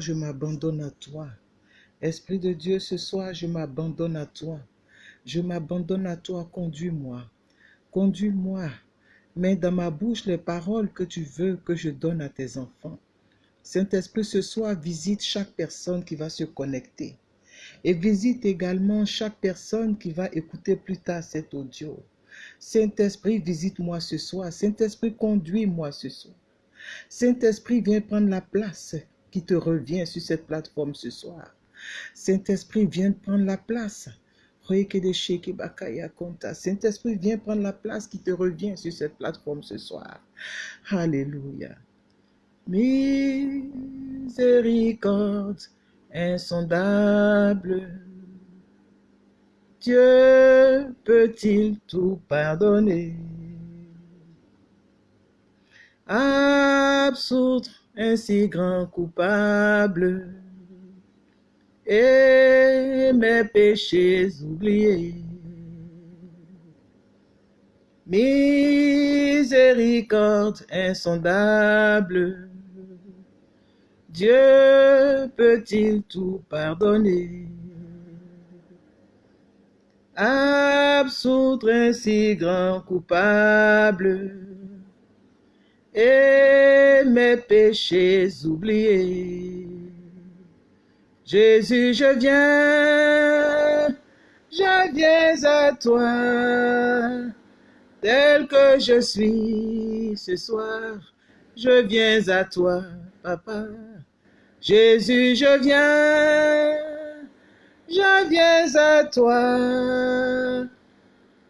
je m'abandonne à toi. Esprit de Dieu, ce soir, je m'abandonne à toi. Je m'abandonne à toi, conduis-moi. Conduis-moi. Mets dans ma bouche les paroles que tu veux que je donne à tes enfants. Saint-Esprit, ce soir, visite chaque personne qui va se connecter. Et visite également chaque personne qui va écouter plus tard cet audio. Saint-Esprit, visite-moi ce soir. Saint-Esprit, conduis-moi ce soir. Saint-Esprit, viens prendre la place qui te revient sur cette plateforme ce soir. Saint-Esprit, viens prendre la place. Saint-Esprit, viens prendre la place qui te revient sur cette plateforme ce soir. Alléluia. Miséricorde insondable. Dieu peut-il tout pardonner? Absoudre un si grand coupable et mes péchés oubliés. Miséricorde insondable, Dieu peut-il tout pardonner? Absoudre un si grand coupable et mes péchés oubliés. Jésus, je viens, je viens à toi, tel que je suis ce soir, je viens à toi, papa. Jésus, je viens, je viens à toi,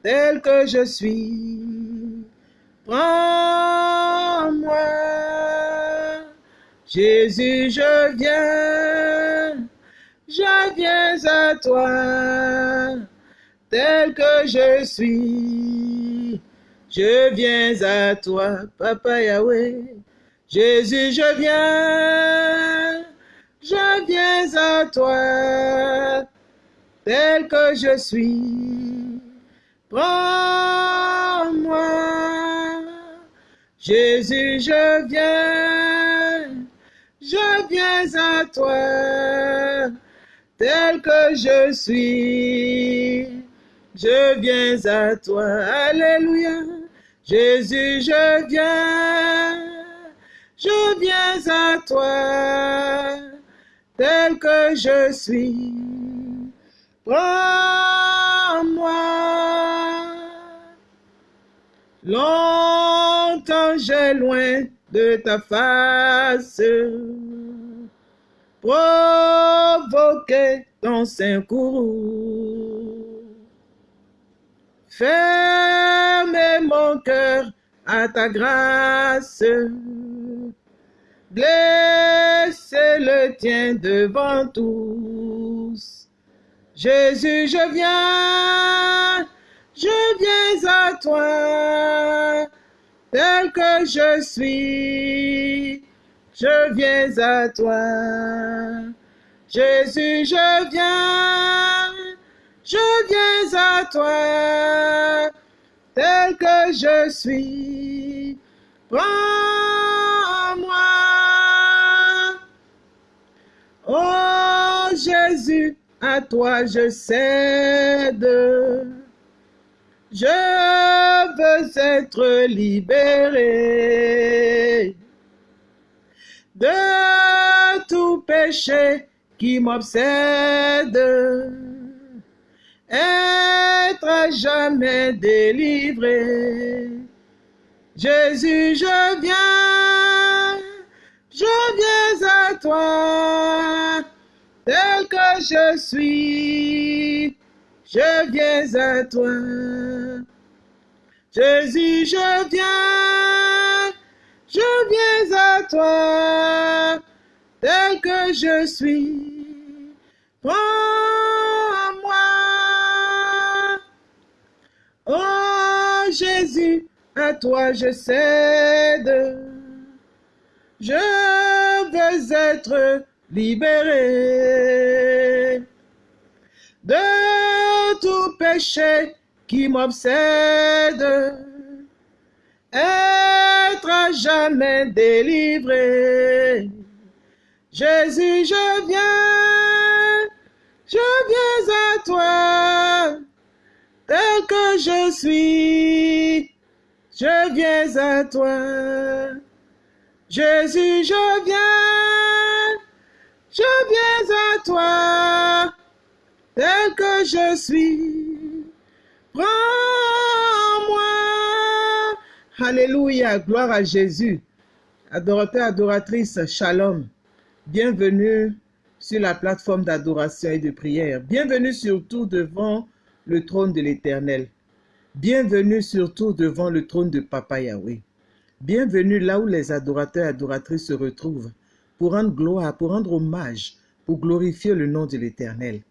tel que je suis. Jésus, je viens, je viens à toi, tel que je suis. Je viens à toi, Papa Yahweh. Jésus, je viens, je viens à toi, tel que je suis. Prends-moi, Jésus, je viens, je viens à toi, tel que je suis. Je viens à toi, Alléluia. Jésus, je viens, je viens à toi, tel que je suis. Prends-moi. J'ai loin de ta face, provoqué ton saint courroux. Fermez mon cœur à ta grâce, blessez le tien devant tous. Jésus, je viens, je viens à toi, tel que je suis, je viens à toi. Jésus, je viens, je viens à toi, tel que je suis. Prends-moi. Oh Jésus, à toi je cède. Je veux être libéré de tout péché qui m'obsède être à jamais délivré. Jésus, je viens, je viens à toi, tel que je suis, je viens à toi. Jésus, je viens, je viens à toi, tel que je suis. Prends-moi. Oh Jésus, à toi je cède. Je veux être libéré de tout péché qui m'obsède. Être à jamais délivré. Jésus, je viens, je viens à toi, tel que je suis, je viens à toi. Jésus, je viens, je viens à toi, tel que je suis. Prends-moi. Alléluia, gloire à Jésus. Adorateur, adoratrice, shalom. Bienvenue sur la plateforme d'adoration et de prière. Bienvenue surtout devant le trône de l'Éternel. Bienvenue surtout devant le trône de Papa Yahweh. Bienvenue là où les adorateurs et adoratrices se retrouvent pour rendre gloire, pour rendre hommage, pour glorifier le nom de l'Éternel.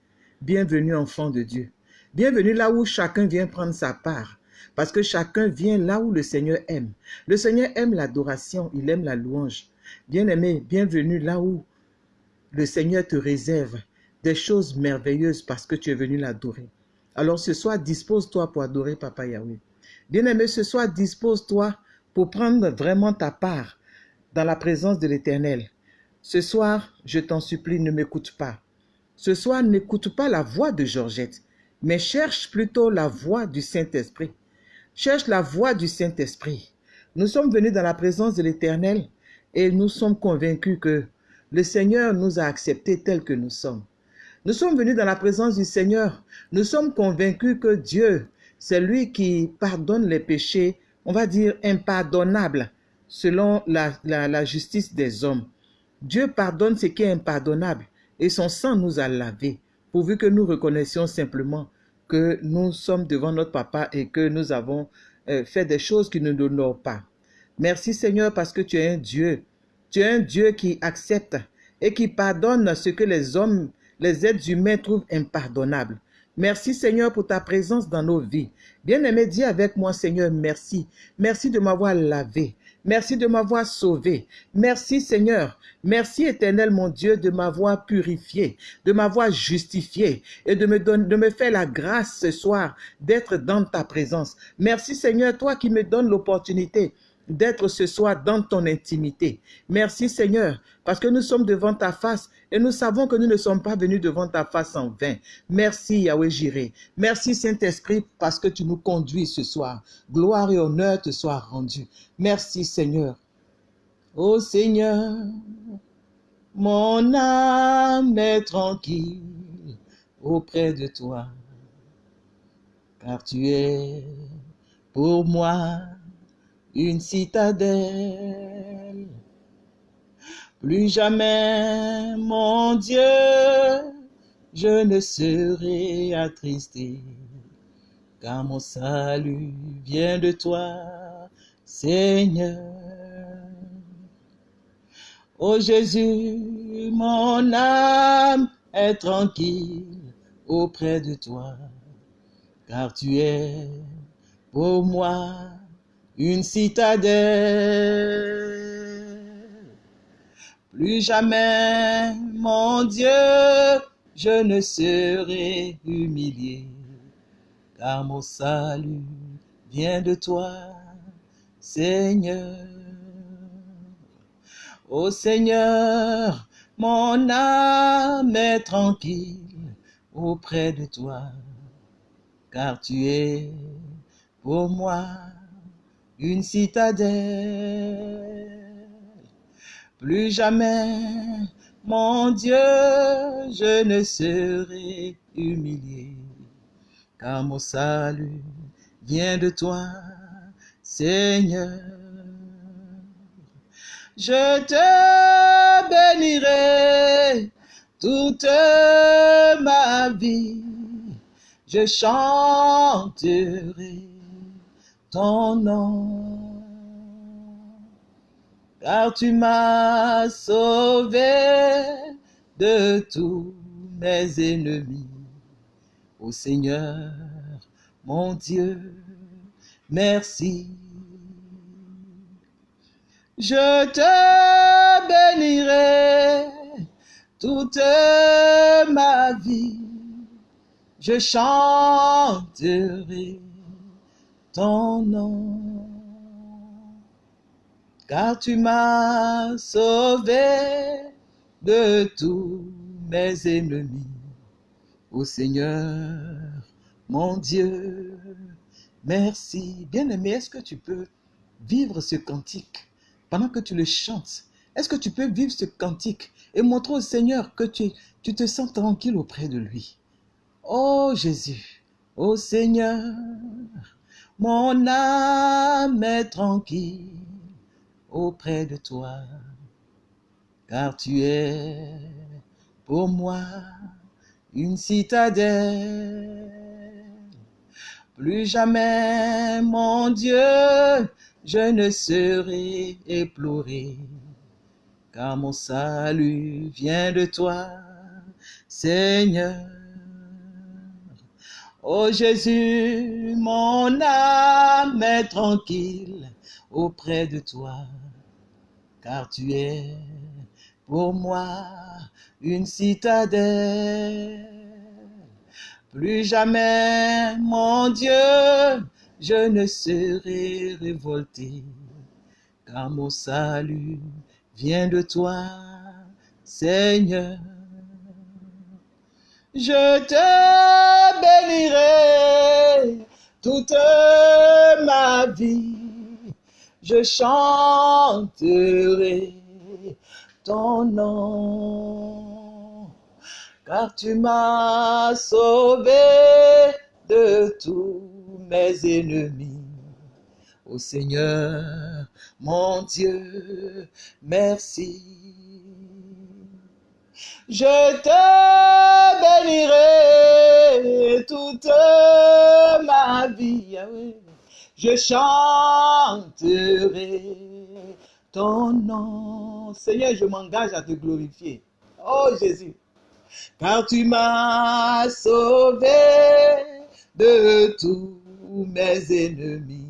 Bienvenue enfant de Dieu. Bienvenue là où chacun vient prendre sa part, parce que chacun vient là où le Seigneur aime. Le Seigneur aime l'adoration, il aime la louange. Bien-aimé, bienvenue là où le Seigneur te réserve des choses merveilleuses parce que tu es venu l'adorer. Alors ce soir, dispose-toi pour adorer Papa Yahweh. Bien-aimé, ce soir, dispose-toi pour prendre vraiment ta part dans la présence de l'Éternel. Ce soir, je t'en supplie, ne m'écoute pas. Ce soir, n'écoute pas la voix de Georgette, mais cherche plutôt la voix du Saint-Esprit. Cherche la voix du Saint-Esprit. Nous sommes venus dans la présence de l'Éternel et nous sommes convaincus que le Seigneur nous a acceptés tels que nous sommes. Nous sommes venus dans la présence du Seigneur. Nous sommes convaincus que Dieu, c'est lui qui pardonne les péchés, on va dire impardonnables, selon la, justice des hommes. Dieu pardonne ce qui est impardonnable et son sang nous a lavés, pourvu que nous reconnaissions simplement que nous sommes devant notre papa et que nous avons euh, fait des choses qui ne nous honorent pas. Merci Seigneur parce que tu es un Dieu. Tu es un Dieu qui accepte et qui pardonne ce que les hommes, les êtres humains trouvent impardonnable. Merci Seigneur pour ta présence dans nos vies. Bien-aimé, dis avec moi Seigneur, merci. Merci de m'avoir lavé. Merci de m'avoir sauvé. Merci Seigneur. Merci éternel mon Dieu de m'avoir purifié, de m'avoir justifié et de me, donner, de me faire la grâce ce soir d'être dans ta présence. Merci Seigneur, toi qui me donnes l'opportunité d'être ce soir dans ton intimité. Merci Seigneur, parce que nous sommes devant ta face et nous savons que nous ne sommes pas venus devant ta face en vain. Merci Yahweh Jiré. Merci Saint-Esprit parce que tu nous conduis ce soir. Gloire et honneur te soient rendus. Merci Seigneur. Ô Seigneur, mon âme est tranquille auprès de toi, car tu es pour moi une citadelle. Plus jamais, mon Dieu, je ne serai attristé, car mon salut vient de toi, Seigneur. Ô Jésus, mon âme est tranquille auprès de toi, car tu es pour moi une citadelle. Plus jamais, mon Dieu, je ne serai humilié, car mon salut vient de toi, Seigneur. Ô Seigneur, mon âme est tranquille auprès de toi, car tu es pour moi une citadelle. Plus jamais, mon Dieu, je ne serai humilié, car mon salut vient de toi, Seigneur. Je te bénirai toute ma vie, je chanterai ton nom. Car tu m'as sauvé de tous mes ennemis. Ô Seigneur, mon Dieu, merci. Je te bénirai toute ma vie. Je chanterai ton nom. Car tu m'as sauvé de tous mes ennemis. Ô Seigneur, mon Dieu, merci. Bien-aimé, est-ce que tu peux vivre ce cantique pendant que tu le chantes? Est-ce que tu peux vivre ce cantique et montrer au Seigneur que tu, tu te sens tranquille auprès de lui? Oh Jésus, ô Seigneur, mon âme est tranquille auprès de toi, car tu es pour moi une citadelle. Plus jamais, mon Dieu, je ne serai éploré, car mon salut vient de toi, Seigneur. Ô Jésus, mon âme est tranquille auprès de toi, car tu es pour moi une citadelle. Plus jamais, mon Dieu, je ne serai révolté, car mon salut vient de toi, Seigneur. Je te bénirai toute ma vie, je chanterai ton nom, car tu m'as sauvé de tous mes ennemis. Ô Seigneur, mon Dieu, merci. Je te bénirai toute ma vie. Je chanterai ton nom. Seigneur, je m'engage à te glorifier. Oh Jésus, car tu m'as sauvé de tous mes ennemis.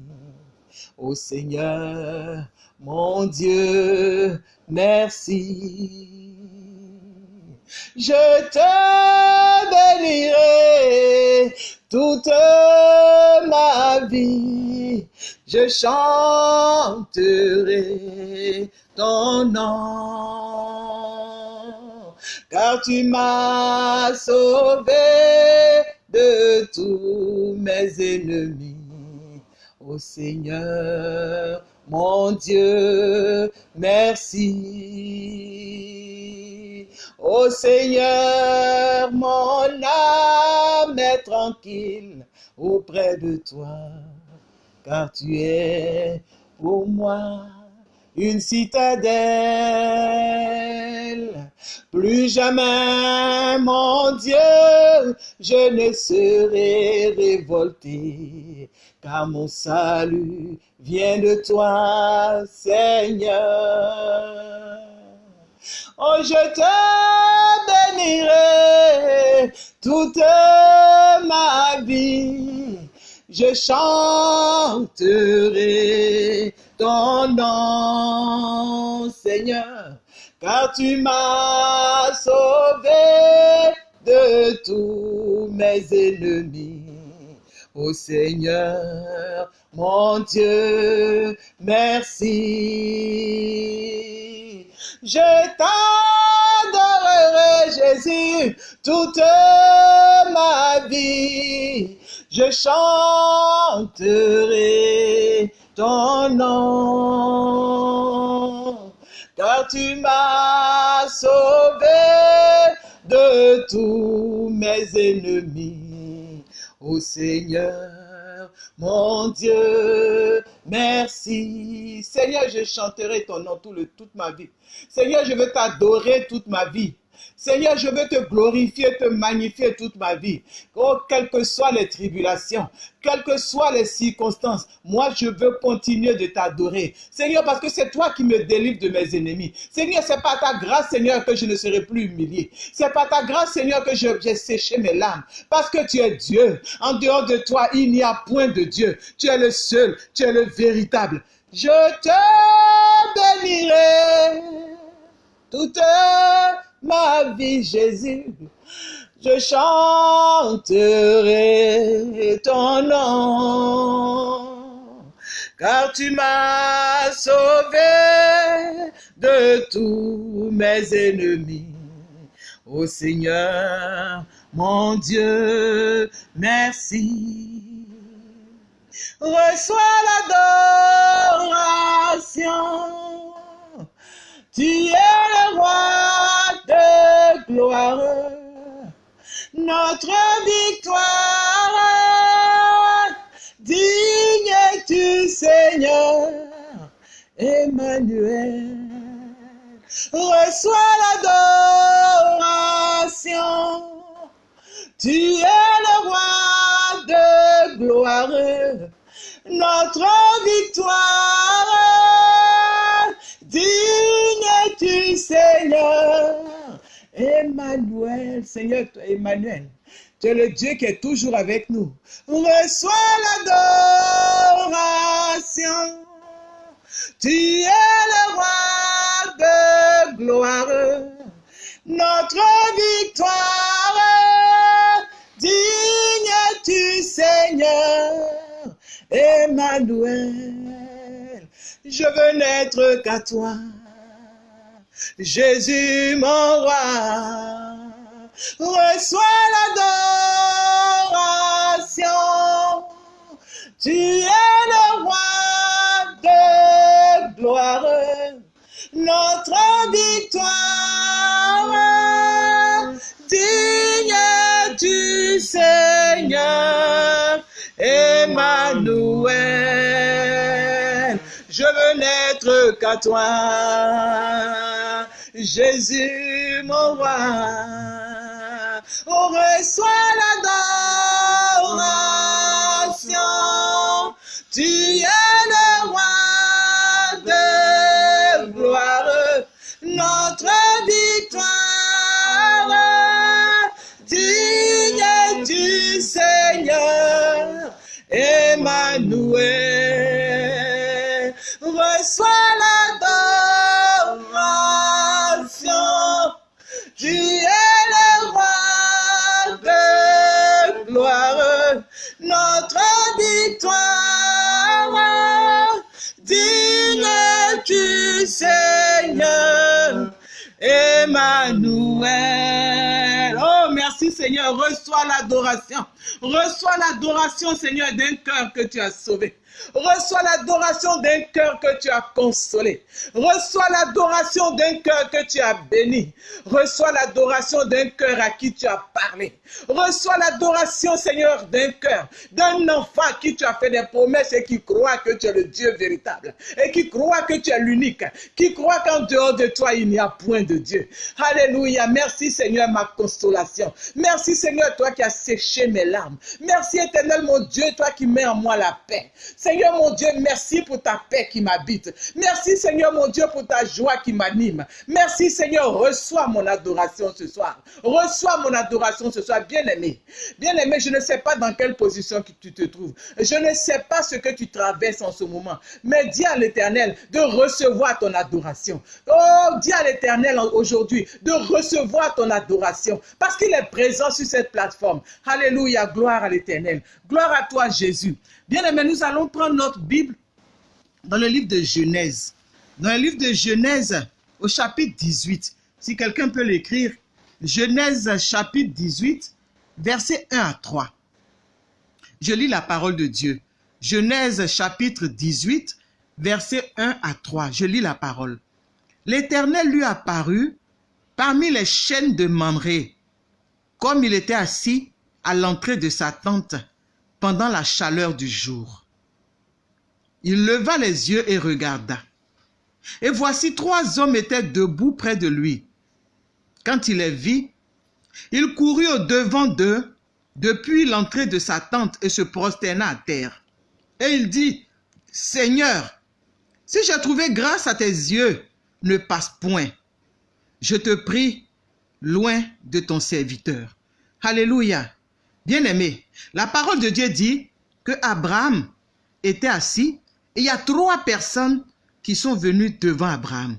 Oh Seigneur, mon Dieu, merci. Je te bénirai toute ma vie. Je chanterai ton nom, car tu m'as sauvé de tous mes ennemis. Ô Seigneur, mon Dieu, merci. Ô Seigneur, mon âme est tranquille auprès de toi, car tu es pour moi une citadelle. Plus jamais, mon Dieu, je ne serai révolté, car mon salut vient de toi, Seigneur. Oh, je te bénirai toute ma vie. Je chanterai ton nom, Seigneur, car tu m'as sauvé de tous mes ennemis. Ô Seigneur, mon Dieu, merci. Je t'adorerai, Jésus, toute ma vie. Je chanterai ton nom, car tu m'as sauvé de tous mes ennemis. Ô Seigneur, mon Dieu, merci. Seigneur, je chanterai ton nom tout le, toute ma vie. Seigneur, je veux t'adorer toute ma vie. Seigneur, je veux te glorifier, te magnifier toute ma vie. Oh, quelles que soient les tribulations, quelles que soient les circonstances, moi je veux continuer de t'adorer. Seigneur, parce que c'est toi qui me délivres de mes ennemis. Seigneur, c'est par ta grâce, Seigneur, que je ne serai plus humilié. C'est par ta grâce, Seigneur, que j'ai séché mes larmes. Parce que tu es Dieu. En dehors de toi, il n'y a point de Dieu. Tu es le seul, tu es le véritable. Je te bénirai toute ma vie, Jésus. Je chanterai ton nom, car tu m'as sauvé de tous mes ennemis. Ô Seigneur, mon Dieu, merci. Reçois l'adoration. Tu es le roi de gloire, notre victoire. Digne es-tu, Seigneur, Emmanuel. Reçois l'adoration. Tu es le roi de gloire, notre victoire. Digne es-tu, Seigneur, Emmanuel. Seigneur, Emmanuel, tu es le Dieu qui est toujours avec nous. Reçois l'adoration. Tu es le roi de gloire, notre victoire. Digne es-tu, Seigneur, Emmanuel. Je veux n'être qu'à toi, Jésus mon roi. Reçois l'adoration. Tu es le roi de gloire, notre victoire. Digne du Seigneur, Emmanuel. Je veux n'être qu'à toi, Jésus mon roi. On reçoit l'adoration. Tu es le roi de gloire, notre victoire. Digne du Seigneur, Emmanuel. Reçois victoire. Digne du Seigneur, Emmanuel. Oh, merci Seigneur. Reçois l'adoration. Reçois l'adoration, Seigneur, d'un cœur que tu as sauvé. Reçois l'adoration d'un cœur que tu as consolé. Reçois l'adoration d'un cœur que tu as béni. Reçois l'adoration d'un cœur à qui tu as parlé. Reçois l'adoration, Seigneur, d'un cœur, d'un enfant à qui tu as fait des promesses et qui croit que tu es le Dieu véritable. Et qui croit que tu es l'unique. Qui croit qu'en dehors de toi, il n'y a point de Dieu. Alléluia. Merci, Seigneur, ma consolation. Merci, Seigneur, toi qui as séché mes larmes. Merci, éternel, mon Dieu, toi qui mets en moi la paix. Seigneur mon Dieu, merci pour ta paix qui m'habite. Merci Seigneur mon Dieu pour ta joie qui m'anime. Merci Seigneur, reçois mon adoration ce soir. Reçois mon adoration ce soir, bien-aimé. Bien-aimé, je ne sais pas dans quelle position tu te trouves. Je ne sais pas ce que tu traverses en ce moment. Mais dis à l'Éternel de recevoir ton adoration. Oh, dis à l'Éternel aujourd'hui de recevoir ton adoration. Parce qu'il est présent sur cette plateforme. Alléluia, gloire à l'Éternel. Gloire à toi Jésus. Bien-aimé, nous allons prendre notre Bible dans le livre de Genèse. Dans le livre de Genèse, au chapitre 18. Si quelqu'un peut l'écrire, Genèse chapitre 18, versets 1 à 3. Je lis la parole de Dieu. Genèse chapitre 18, versets 1 à 3. Je lis la parole. L'Éternel lui apparut parmi les chaînes de Mamré, comme il était assis à l'entrée de sa tente pendant la chaleur du jour. Il leva les yeux et regarda. Et voici trois hommes étaient debout près de lui. Quand il les vit, il courut au devant d'eux depuis l'entrée de sa tente et se prosterna à terre. Et il dit, Seigneur, si j'ai trouvé grâce à tes yeux, ne passe point. Je te prie, loin de ton serviteur. Alléluia. Bien-aimé, la parole de Dieu dit que Abraham était assis et il y a trois personnes qui sont venues devant Abraham.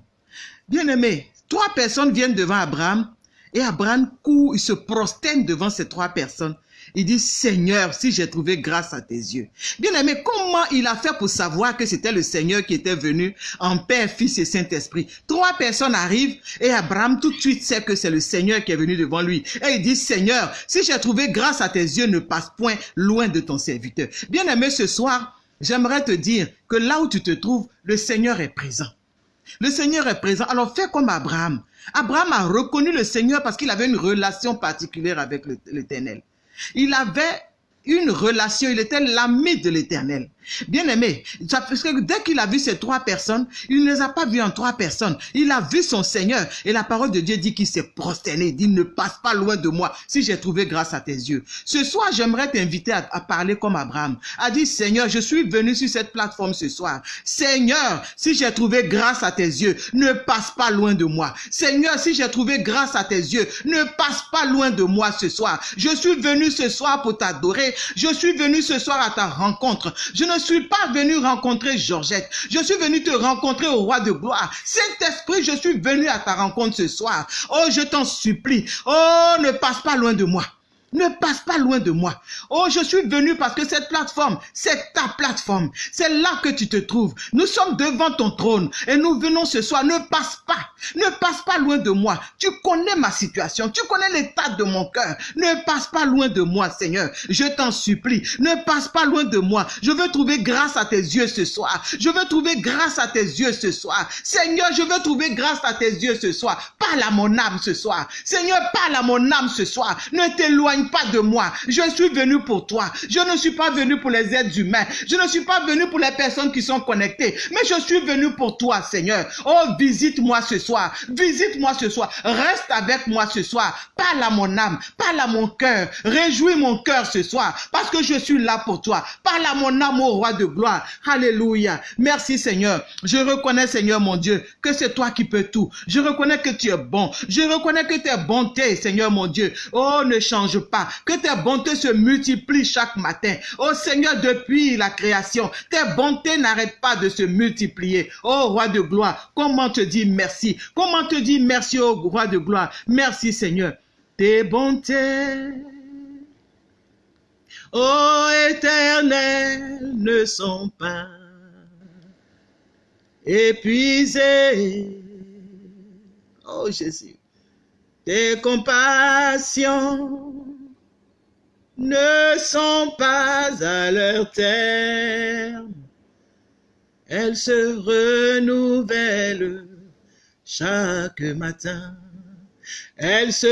Bien-aimé, trois personnes viennent devant Abraham Et Abraham court, il se prosterne devant ces trois personnes. Il dit, Seigneur, si j'ai trouvé grâce à tes yeux. Bien aimé, comment il a fait pour savoir que c'était le Seigneur qui était venu en Père, Fils et Saint-Esprit? Trois personnes arrivent et Abraham tout de suite sait que c'est le Seigneur qui est venu devant lui. Et il dit, Seigneur, si j'ai trouvé grâce à tes yeux, ne passe point loin de ton serviteur. Bien aimé, ce soir, j'aimerais te dire que là où tu te trouves, le Seigneur est présent. Le Seigneur est présent. Alors fais comme Abraham. Abraham a reconnu le Seigneur parce qu'il avait une relation particulière avec l'Éternel. Il avait une relation, il était l'ami de l'éternel. Bien aimé, parce que dès qu'il a vu ces trois personnes, il ne les a pas vues en trois personnes. Il a vu son Seigneur et la parole de Dieu dit qu'il s'est prosterné, dit ne passe pas loin de moi si j'ai trouvé grâce à tes yeux. Ce soir, j'aimerais t'inviter à, parler comme Abraham, a dit Seigneur, je suis venu sur cette plateforme ce soir. Seigneur, si j'ai trouvé grâce à tes yeux, ne passe pas loin de moi. Seigneur, si j'ai trouvé grâce à tes yeux, ne passe pas loin de moi ce soir. Je suis venu ce soir pour t'adorer. Je suis venu ce soir à ta rencontre. Suis pas venu rencontrer Georgette. Je suis venu te rencontrer au roi de gloire. Saint-Esprit, je suis venu à ta rencontre ce soir. Oh, je t'en supplie. Oh, ne passe pas loin de moi. Ne passe pas loin de moi. Oh, je suis venu parce que cette plateforme, c'est ta plateforme. C'est là que tu te trouves. Nous sommes devant ton trône et nous venons ce soir. Ne passe pas. Ne passe pas loin de moi. Tu connais ma situation. Tu connais l'état de mon cœur. Ne passe pas loin de moi, Seigneur. Je t'en supplie. Ne passe pas loin de moi. Je veux trouver grâce à tes yeux ce soir. Je veux trouver grâce à tes yeux ce soir. Seigneur, je veux trouver grâce à tes yeux ce soir. Parle à mon âme ce soir. Seigneur, parle à mon âme ce soir. Ne t'éloigne pas de moi. Je suis venu pour toi. Je ne suis pas venu pour les êtres humains. Je ne suis pas venu pour les personnes qui sont connectées. Mais je suis venu pour toi, Seigneur. Oh, visite-moi ce soir. Visite-moi ce soir. Reste avec moi ce soir. Parle à mon âme. Parle à mon cœur. Réjouis mon cœur ce soir. Parce que je suis là pour toi. Parle à mon âme, au roi de gloire. Alléluia. Merci, Seigneur. Je reconnais, Seigneur mon Dieu, que c'est toi qui peux tout. Je reconnais que tu es bon. Je reconnais que tes bontés, Seigneur mon Dieu. Oh, ne change pas, que tes bontés se multiplient chaque matin. Oh Seigneur, depuis la création, tes bontés n'arrêtent pas de se multiplier. Oh roi de gloire, comment te dire merci? Comment te dire merci, oh roi de gloire? Merci Seigneur. Tes bontés, oh éternel, ne sont pas épuisées. Oh Jésus, tes compassions ne sont pas à leur terme. Elles se renouvellent chaque matin. Elles se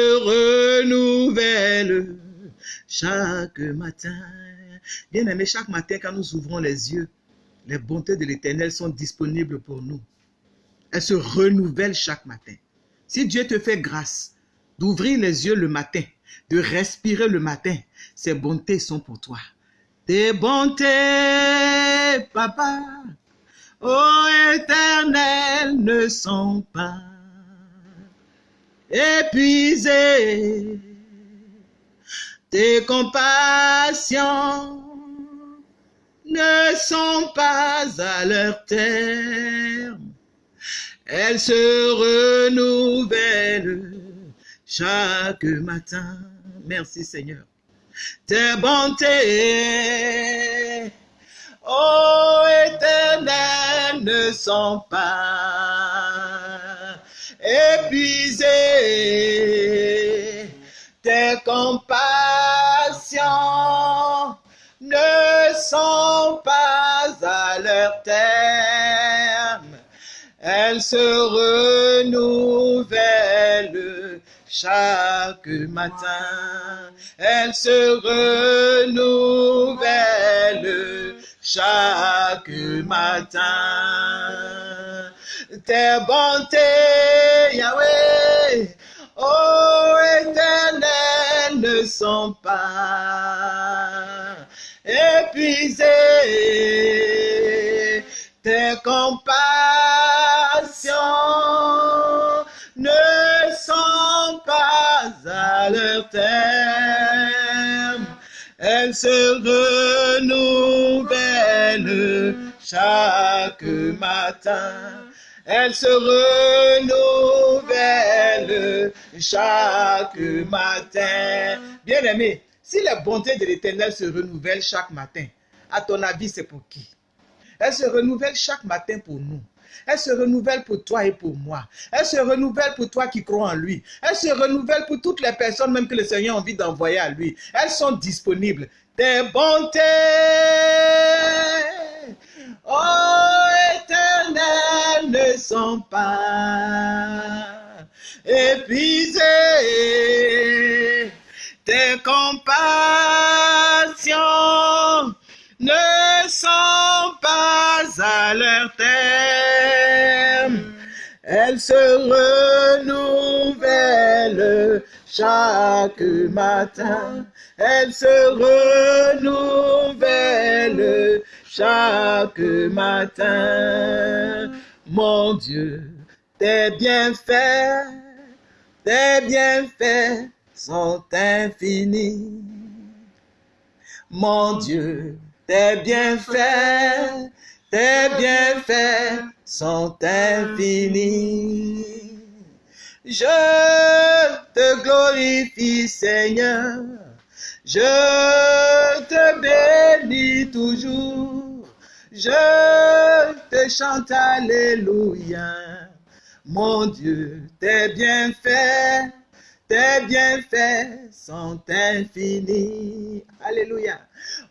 renouvellent chaque matin. Bien aimé, chaque matin quand nous ouvrons les yeux, les bontés de l'Éternel sont disponibles pour nous. Elles se renouvellent chaque matin. Si Dieu te fait grâce d'ouvrir les yeux le matin, de respirer le matin, ces bontés sont pour toi. Tes bontés, papa, ô éternel, ne sont pas épuisées. Tes compassions ne sont pas à leur terme. Elles se renouvellent chaque matin. Merci Seigneur. Tes bontés, ô éternel, ne sont pas épuisées. Tes compassions ne sont pas à leur terme. Elles se renouvellent chaque matin. Elle se renouvelle chaque matin. Tes bontés, Yahweh, oh éternel, ne sont pas épuisées. Tes compassions Elles se renouvellent chaque matin. Elles se renouvellent chaque matin. Bien-aimé, si les bontés de l'Éternel se renouvellent chaque matin, à ton avis, c'est pour qui? Elles se renouvellent chaque matin pour nous. Elle se renouvelle pour toi et pour moi. Elle se renouvelle pour toi qui crois en lui. Elle se renouvelle pour toutes les personnes même que le Seigneur a envie d'envoyer à lui. Elles sont disponibles. Tes bontés, oh éternel, ne sont pas épuisées. Tes compassions Elles se renouvellent chaque matin. Elles se renouvellent chaque matin. Mon Dieu, tes bienfaits, tes bienfaits sont infinis. Mon Dieu, tes bienfaits, tes bienfaits sont infinis. Je te glorifie, Seigneur. Je te bénis toujours. Je te chante Alléluia. Mon Dieu, tes bienfaits, tes bienfaits sont infinis. Alléluia.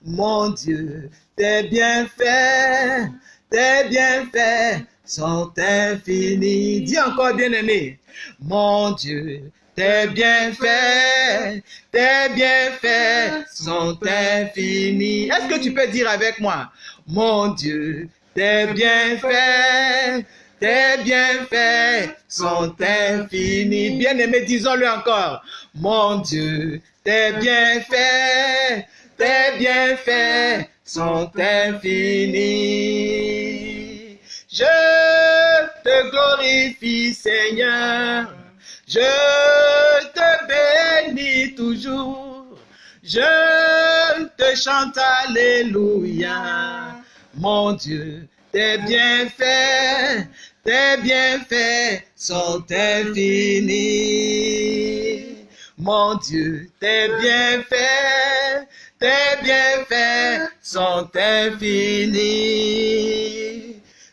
Mon Dieu, tes bienfaits, tes bienfaits sont infinis. Dis encore, bien-aimé. Mon Dieu, tes bienfaits, tes bienfaits sont infinis. Est-ce que tu peux dire avec moi, mon Dieu, tes bienfaits, tes bienfaits sont infinis. Bien-aimé, disons-le encore. Mon Dieu, tes bienfaits, tes bienfaits sont infinis. Je te glorifie, Seigneur. Je te bénis toujours. Je te chante Alléluia. Mon Dieu, tes bienfaits, tes bienfaits sont infinis. Mon Dieu, tes bienfaits, tes bienfaits sont infinis.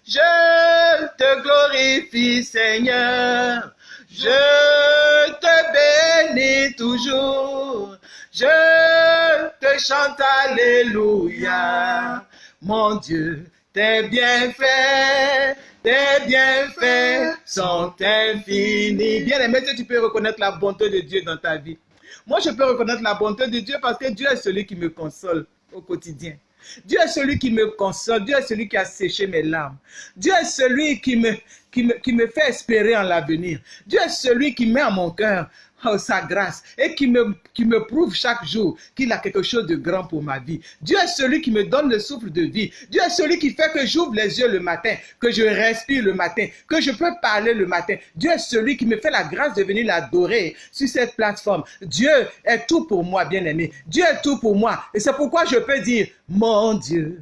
Je te glorifie, Seigneur. Je te bénis toujours. Je te chante Alléluia. Mon Dieu, tes bienfaits, tes bienfaits sont infinis. Bien aimé, si tu peux reconnaître la bonté de Dieu dans ta vie. Moi, je peux reconnaître la bonté de Dieu parce que Dieu est celui qui me console au quotidien. Dieu est celui qui me console. Dieu est celui qui a séché mes larmes. Dieu est celui qui me, qui me, qui me fait espérer en l'avenir. Dieu est celui qui met en mon cœur sa grâce et qui me, qui me prouve chaque jour qu'il a quelque chose de grand pour ma vie. Dieu est celui qui me donne le souffle de vie. Dieu est celui qui fait que j'ouvre les yeux le matin, que je respire le matin, que je peux parler le matin. Dieu est celui qui me fait la grâce de venir l'adorer sur cette plateforme. Dieu est tout pour moi, bien-aimé. Dieu est tout pour moi. Et c'est pourquoi je peux dire, mon Dieu,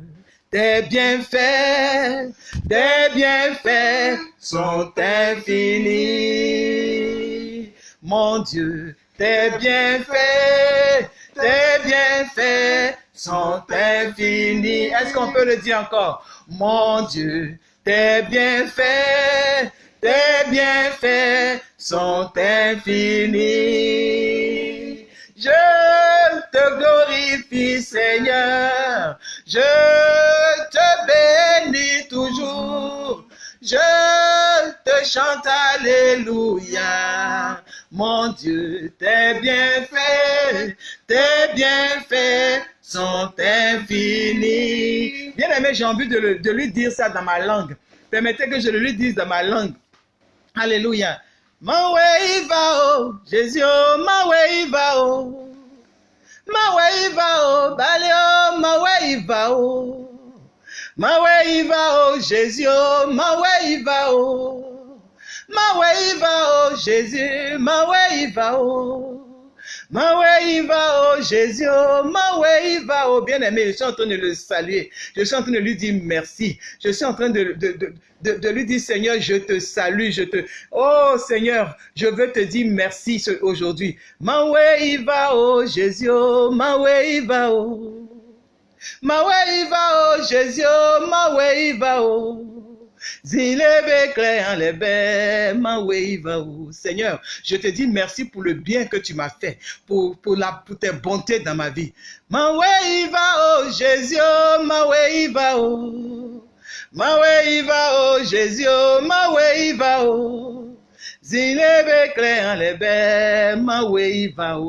tes bienfaits, tes bienfaits sont infinis. Mon Dieu, tes bienfaits, tes bienfaits sont infinis. Est-ce qu'on peut le dire encore? Mon Dieu, tes bienfaits, tes bienfaits sont infinis. Je te glorifie, Seigneur. Je te bénis toujours. Je te chante Alléluia. Mon Dieu, tes bienfaits, tes bienfaits sont infinis. Bien aimé, j'ai envie de, lui dire ça dans ma langue. Permettez que je le lui dise dans ma langue. Alléluia. Mawe iva o, Jésus o, mawe iva o. Mawe iva o, bale o, mawe iva o. Mawe iva o, Jésus o, mawe iva o. Mawe iva o, Jésus, mawe iva o. Maweiva, oh Jésus, oh Maweiva, oh bien-aimé, je suis en train de le saluer. Je suis en train de lui dire merci. Je suis en train de, de, de, de lui dire, Seigneur, je te salue, je te... Oh Seigneur, je veux te dire merci aujourd'hui. Maweiva, oh Jésus, oh Maweiva, oh. Maweiva, oh Jésus, oh Maweiva, oh. Seigneur, je te dis merci pour le bien que tu m'as fait, pour, pour, la, pour tes bontés dans ma vie. oh Jésus, Maweiva, oh. Maweiva, oh Jésus, Maweiva, oh.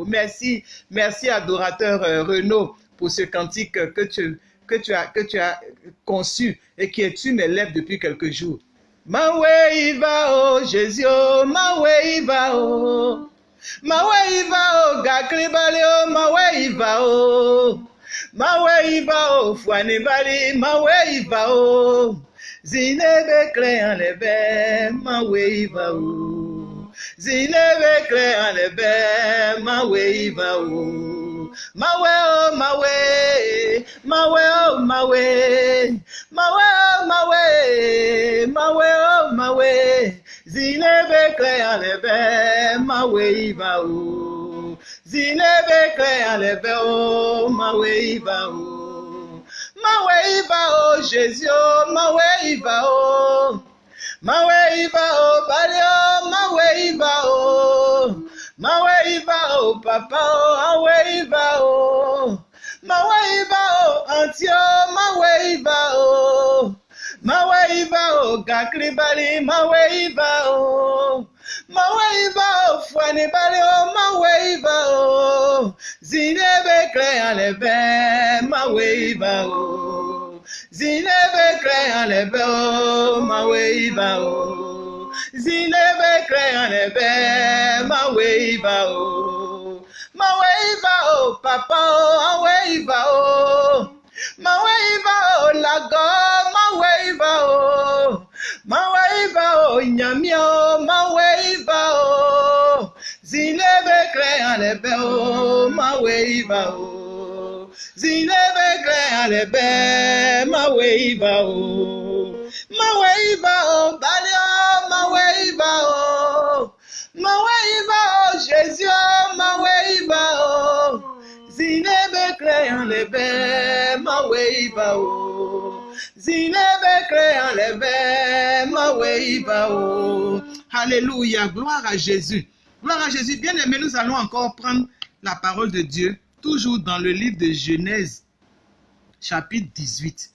Merci, merci adorateur euh, Renaud pour ce cantique que tu, que tu as, que tu as conçu et qui est une élève depuis quelques jours. Maweiva oh Jésus oh Maweiva oh Maweiva oh Gakribali oh Maweiva oh Maweiva oh Fuanibali Maweiva oh Zinebe créant les baies Maweiva oh Zinebe créant les baies Maweiva oh Mawe oh mawe, mawe oh mawe, mawe oh mawe, mawe oh mawe. Zinebe kle alebe, mawe iba o. Zinebe kle alebe o, mawe iba o. Mawe iba o, Jésus o, mawe iba o. Mawe iba o, bali o, mawe iba o. Maweiva o papa o aweiva o. Maweiva o auntie o Maweiva o. Maweiva o gakribali Maweiva o. Maweiva o fuanibali o Maweiva o. Zinebe krean lebe Maweiva o. Zinebe krean lebe o Maweiva o Zinebe kreanebe, ma weiva o. Ma weiva o, papa o, a weiva o. Ma weiva o, lago, ma weiva o. Ma weiva o, nyami o, ma weiva o. Zinebe kreanebe o, ma weiva o. Zinebe kreanebe, ma weiva o. Ma weiva o, bali o, ma weiva o. Ma weiva o, Jésus o, ma weiva o. Zinebe créant les baies, ma weiva o. Zinebe créant les baies, ma weiva o. Alléluia, gloire à Jésus. Gloire à Jésus. Bien aimé, nous allons encore prendre la parole de Dieu, toujours dans le livre de Genèse, chapitre 18.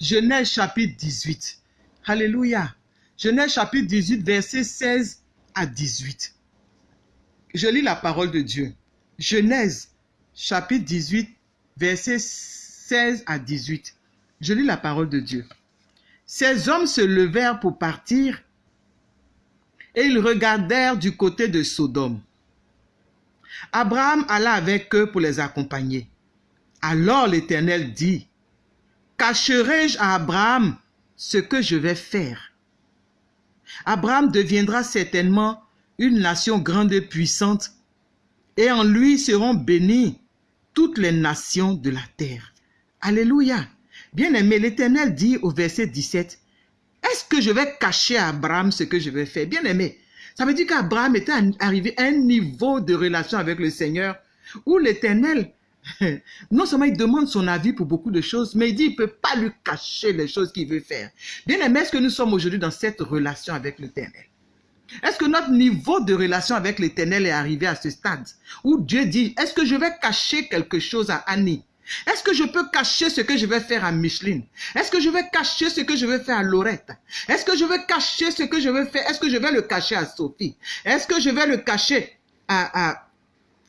Genèse chapitre 18. Alléluia. Genèse chapitre 18, verset 16 à 18. Je lis la parole de Dieu. Genèse chapitre 18, verset 16 à 18. Je lis la parole de Dieu. Ces hommes se levèrent pour partir et ils regardèrent du côté de Sodome. Abraham alla avec eux pour les accompagner. Alors l'Éternel dit, Cacherai-je à Abraham ce que je vais faire? Abraham deviendra certainement une nation grande et puissante, et en lui seront bénies toutes les nations de la terre. Alléluia. Bien-aimé, l'Éternel dit au verset 17, Est-ce que je vais cacher à Abraham ce que je vais faire? Bien-aimé, ça veut dire qu'Abraham était arrivé à un niveau de relation avec le Seigneur où l'Éternel non seulement il demande son avis pour beaucoup de choses, mais il dit qu'il ne peut pas lui cacher les choses qu'il veut faire. Bien aimé, est-ce que nous sommes aujourd'hui dans cette relation avec l'Éternel? Est-ce que notre niveau de relation avec l'Éternel est arrivé à ce stade où Dieu dit, est-ce que je vais cacher quelque chose à Annie? Est-ce que je peux cacher ce que je vais faire à Micheline? Est-ce que je vais cacher ce que je vais faire à Laurette? Est-ce que je vais cacher ce que je vais faire? Est-ce que je vais le cacher à Sophie? Est-ce que je vais le cacher à, à,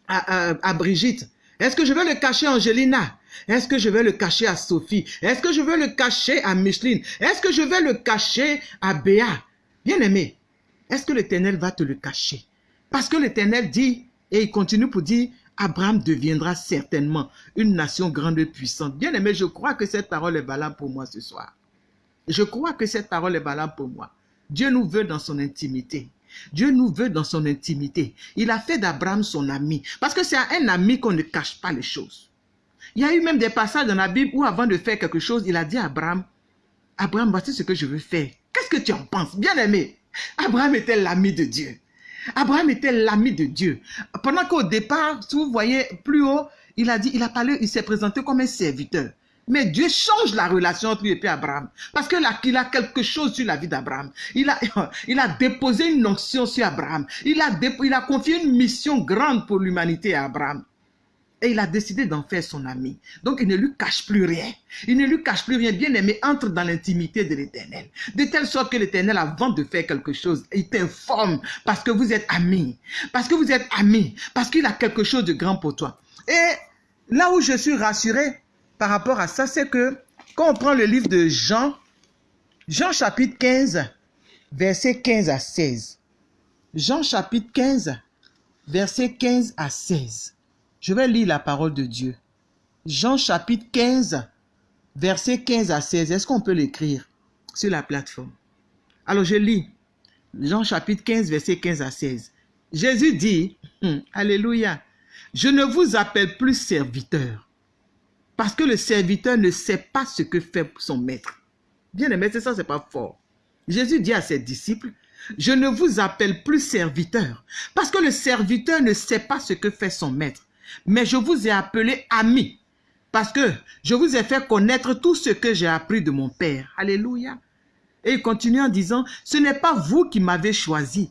à, à Brigitte? Est-ce que je vais le cacher à Angelina? Est-ce que je vais le cacher à Sophie? Est-ce que je vais le cacher à Micheline? Est-ce que je vais le cacher à Béa? Bien-aimé, est-ce que l'Éternel va te le cacher? Parce que l'Éternel dit, et il continue pour dire, Abraham deviendra certainement une nation grande et puissante. Bien-aimé, je crois que cette parole est valable pour moi ce soir. Je crois que cette parole est valable pour moi. Dieu nous veut dans son intimité. Dieu nous veut dans son intimité. Il a fait d'Abraham son ami. Parce que c'est à un ami qu'on ne cache pas les choses. Il y a eu même des passages dans la Bible où avant de faire quelque chose, il a dit à Abraham, Abraham, voici ce que je veux faire. Qu'est-ce que tu en penses? Bien aimé, Abraham était l'ami de Dieu. Abraham était l'ami de Dieu. Pendant qu'au départ, si vous voyez plus haut, il a dit, il a parlé, il s'est présenté comme un serviteur. Mais Dieu change la relation entre lui et Abraham. Parce qu'il a, a quelque chose sur la vie d'Abraham. Il a, il a déposé une onction sur Abraham. Il a, il a confié une mission grande pour l'humanité à Abraham. Et il a décidé d'en faire son ami. Donc il ne lui cache plus rien. Il ne lui cache plus rien. Bien aimé, entre dans l'intimité de l'éternel. De telle sorte que l'éternel, avant de faire quelque chose, il t'informe parce que vous êtes amis. Parce que vous êtes amis. Parce qu'il a quelque chose de grand pour toi. Et là où je suis rassuré par rapport à ça, c'est que quand on prend le livre de Jean, Jean chapitre 15, verset 15 à 16. Jean chapitre 15, verset 15 à 16. Je vais lire la parole de Dieu. Jean chapitre 15, verset 15 à 16. Est-ce qu'on peut l'écrire sur la plateforme? Alors je lis. Jean chapitre 15, verset 15 à 16. Jésus dit, hum, Alléluia, je ne vous appelle plus serviteur, parce que le serviteur ne sait pas ce que fait son maître. Bien aimé, c'est ça, c'est pas fort. Jésus dit à ses disciples, je ne vous appelle plus serviteur, parce que le serviteur ne sait pas ce que fait son maître. Mais je vous ai appelé ami parce que je vous ai fait connaître tout ce que j'ai appris de mon Père. Alléluia. Et il continue en disant, ce n'est pas vous qui m'avez choisi,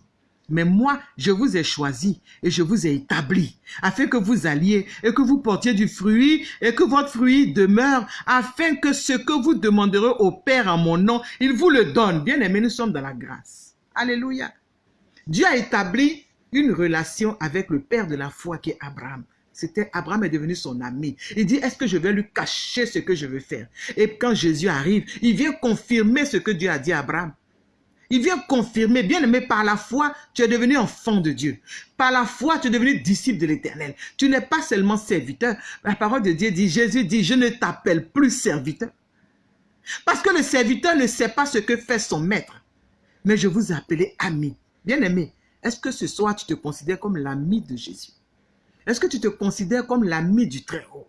mais moi, je vous ai choisi et je vous ai établi, afin que vous alliez et que vous portiez du fruit et que votre fruit demeure, afin que ce que vous demanderez au Père en mon nom, il vous le donne. Bien aimé, nous sommes dans la grâce. Alléluia. Dieu a établi une relation avec le Père de la foi qui est Abraham. C'était Abraham est devenu son ami. Il dit, est-ce que je vais lui cacher ce que je veux faire? Et quand Jésus arrive, il vient confirmer ce que Dieu a dit à Abraham. Il vient confirmer, bien aimé, par la foi, tu es devenu enfant de Dieu. Par la foi, tu es devenu disciple de l'éternel. Tu n'es pas seulement serviteur. La parole de Dieu dit, Jésus dit, je ne t'appelle plus serviteur. Parce que le serviteur ne sait pas ce que fait son maître. Mais je vous ai appelé ami. Bien aimé, est-ce que ce soir tu te considères comme l'ami de Jésus? Est-ce que tu te considères comme l'ami du Très-Haut?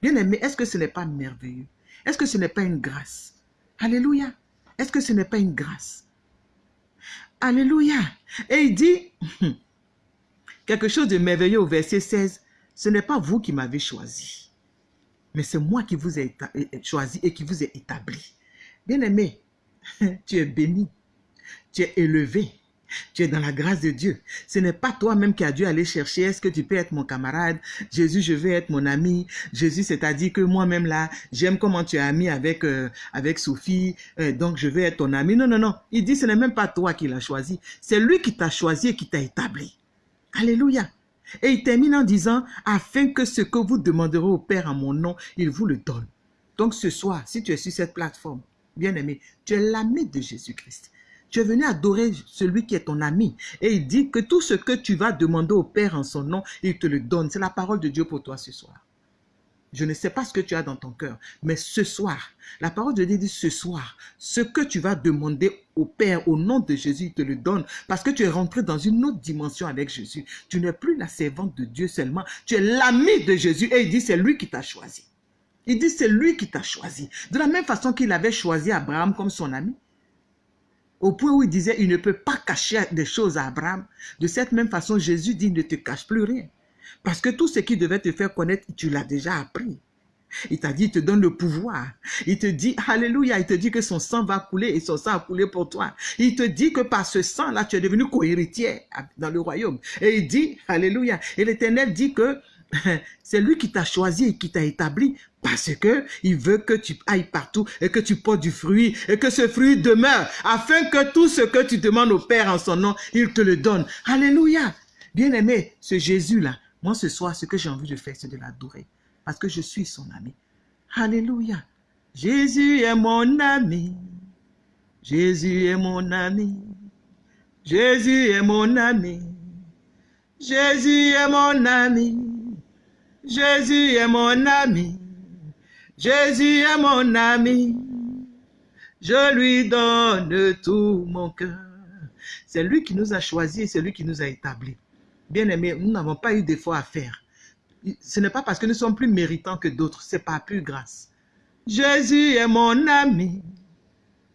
Bien-aimé, est-ce que ce n'est pas merveilleux? Est-ce que ce n'est pas une grâce? Alléluia. Est-ce que ce n'est pas une grâce? Alléluia. Et il dit quelque chose de merveilleux au verset 16. Ce n'est pas vous qui m'avez choisi, mais c'est moi qui vous ai choisi et qui vous ai établi. Bien-aimé, tu es béni, tu es élevé, tu es dans la grâce de Dieu. Ce n'est pas toi-même qui as dû aller chercher. Est-ce que tu peux être mon camarade? Jésus, je veux être mon ami. Jésus, c'est-à-dire que moi-même là, j'aime comment tu es ami avec, euh, Sophie. Euh, donc, je veux être ton ami. Non, non, non. Il dit, ce n'est même pas toi qui l'as choisi. C'est lui qui t'a choisi et qui t'a établi. Alléluia. Et il termine en disant, afin que ce que vous demanderez au Père en mon nom, il vous le donne. Donc ce soir, si tu es sur cette plateforme, bien aimé, tu es l'ami de Jésus-Christ. Tu es venu adorer celui qui est ton ami. Et il dit que tout ce que tu vas demander au Père en son nom, il te le donne. C'est la parole de Dieu pour toi ce soir. Je ne sais pas ce que tu as dans ton cœur, mais ce soir, la parole de Dieu dit ce soir, ce que tu vas demander au Père au nom de Jésus, il te le donne parce que tu es rentré dans une autre dimension avec Jésus. Tu n'es plus la servante de Dieu seulement, tu es l'ami de Jésus et il dit c'est lui qui t'a choisi. Il dit c'est lui qui t'a choisi. De la même façon qu'il avait choisi Abraham comme son ami, au point où il disait, il ne peut pas cacher des choses à Abraham. De cette même façon, Jésus dit, ne te cache plus rien. Parce que tout ce qui devait te faire connaître, tu l'as déjà appris. Il t'a dit, il te donne le pouvoir. Il te dit, Alléluia, il te dit que son sang va couler et son sang a coulé pour toi. Il te dit que par ce sang-là, tu es devenu co-héritier dans le royaume. Et il dit, Alléluia. Et l'Éternel dit que c'est lui qui t'a choisi et qui t'a établi parce que il veut que tu ailles partout et que tu portes du fruit et que ce fruit demeure afin que tout ce que tu demandes au Père en son nom, il te le donne. Alléluia. Bien-aimé, ce Jésus-là, moi ce soir, ce que j'ai envie de faire, c'est de l'adorer parce que je suis son ami. Alléluia. Jésus est mon ami. Jésus est mon ami. Jésus est mon ami. Jésus est mon ami. Jésus est mon ami. Jésus est mon ami. Je lui donne tout mon cœur. C'est lui qui nous a choisis c'est lui qui nous a établis. Bien aimé, nous n'avons pas eu d'effort à faire. Ce n'est pas parce que nous sommes plus méritants que d'autres, c'est pas plus grâce. Jésus est mon ami,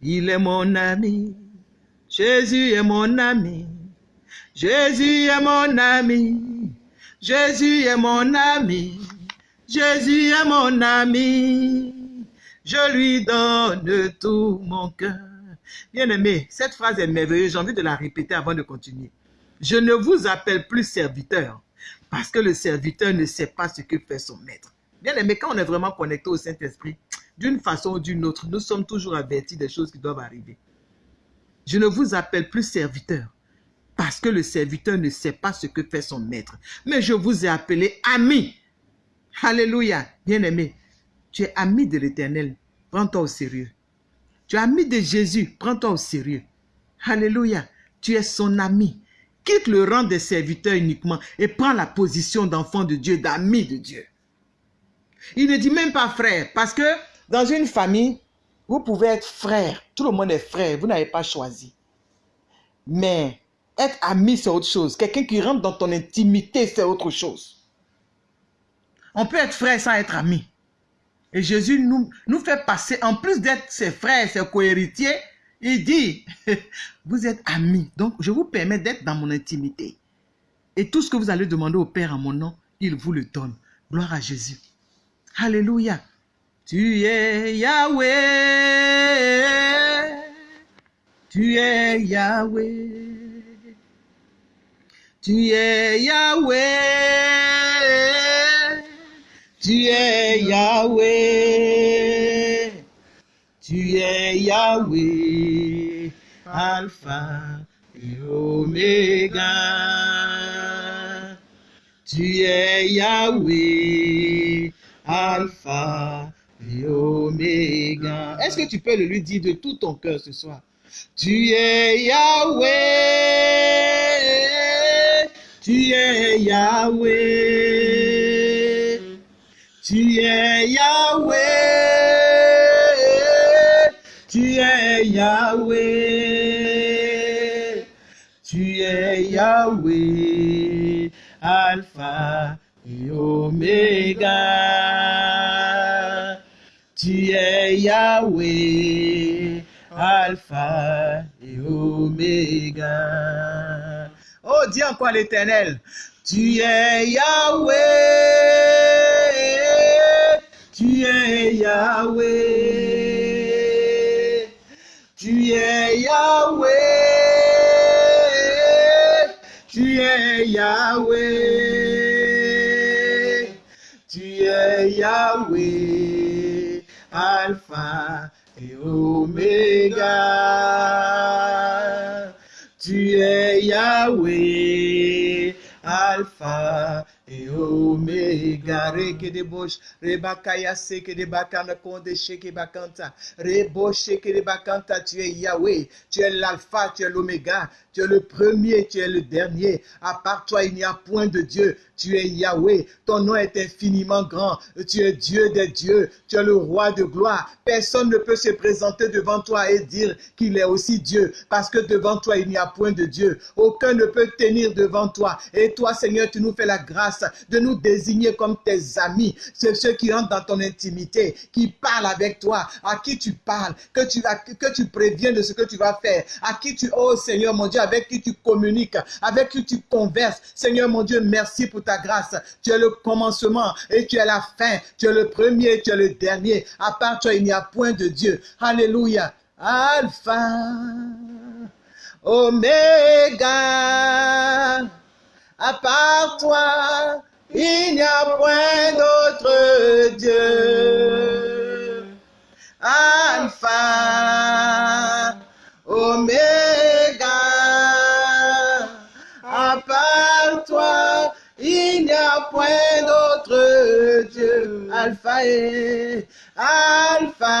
il est mon ami. Jésus est mon ami, Jésus est mon ami, Jésus est mon ami, Jésus est mon ami. Je lui donne tout mon cœur. Bien aimé, cette phrase est merveilleuse, j'ai envie de la répéter avant de continuer. Je ne vous appelle plus serviteur, parce que le serviteur ne sait pas ce que fait son maître. Bien aimé, quand on est vraiment connecté au Saint-Esprit, d'une façon ou d'une autre, nous sommes toujours avertis des choses qui doivent arriver. Je ne vous appelle plus serviteur, parce que le serviteur ne sait pas ce que fait son maître. Mais je vous ai appelé ami. Alléluia. Bien aimé, tu es ami de l'éternel. Prends-toi au sérieux. Tu es ami de Jésus. Prends-toi au sérieux. Alléluia. Tu es son ami. Quitte le rang des serviteurs uniquement et prends la position d'enfant de Dieu, d'ami de Dieu. Il ne dit même pas frère, parce que dans une famille, vous pouvez être frère. Tout le monde est frère. Vous n'avez pas choisi. Mais être ami, c'est autre chose. Quelqu'un qui rentre dans ton intimité, c'est autre chose. On peut être frère sans être ami. Et Jésus nous, nous fait passer, en plus d'être ses frères, ses cohéritiers, il dit, vous êtes amis, donc je vous permets d'être dans mon intimité. Et tout ce que vous allez demander au Père en mon nom, il vous le donne. Gloire à Jésus. Alléluia. Tu es Yahweh. Tu es Yahweh. Tu es Yahweh. Tu es Yahweh. Tu es Yahweh, Alpha et Omega. Tu es Yahweh, Alpha et Omega. Est-ce que tu peux le lui dire de tout ton cœur ce soir? Tu es Yahweh, tu es Yahweh, tu es Yahweh, tu es Yahweh, tu es Yahweh, Alpha et Omega. Tu es Yahweh, Alpha et Omega. Oh, dis encore l'éternel. Tu es Yahweh, tu es Yahweh, tu es Yahweh, tu es Yahweh, tu es Yahweh, Alpha et Omega. Tu es Yahweh, Alpha et Omega. Reke de rebakaya tu es Yahweh, tu es l'alpha, tu es l'oméga, tu es le premier, tu es le dernier. À part toi, il n'y a point de Dieu. Tu es Yahweh, ton nom est infiniment grand. Tu es Dieu des dieux, tu es le roi de gloire. Personne ne peut se présenter devant toi et dire qu'il est aussi Dieu, parce que devant toi, il n'y a point de Dieu. Aucun ne peut tenir devant toi. Et toi, Seigneur, tu nous fais la grâce de nous désigner comme tes amis. C'est ceux qui entrent dans ton intimité, qui parlent avec toi, à qui tu parles, que tu, que tu préviens de ce que tu vas faire, à qui tu, oh Seigneur mon Dieu, avec qui tu communiques, avec qui tu converses. Seigneur mon Dieu, merci pour ta grâce. Tu es le commencement et tu es la fin. Tu es le premier, tu es le dernier. À part toi, il n'y a point de Dieu. Alléluia. Alpha, Oméga. À part toi, il n'y a point d'autre Dieu. Alpha, Oméga. À part toi, il n'y a point d'autre Dieu. Alpha et Alpha,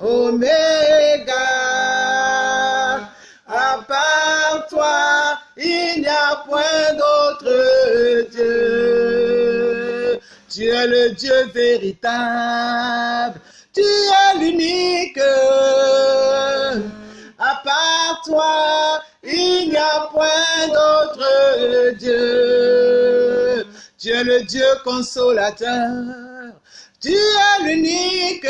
Oméga. Il n'y a point d'autre Dieu. Tu es le Dieu véritable. Tu es l'unique. À part toi, il n'y a point d'autre Dieu. Tu es le Dieu consolateur. Tu es l'unique.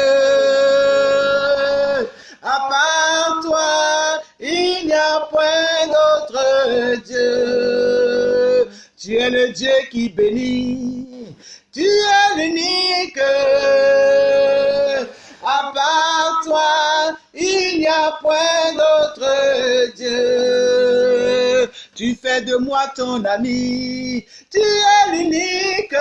À part toi, il n'y a point d'autre Dieu. Tu es le Dieu qui bénit. Tu es l'unique. À part toi, il n'y a point d'autre Dieu. Tu fais de moi ton ami. Tu es l'unique.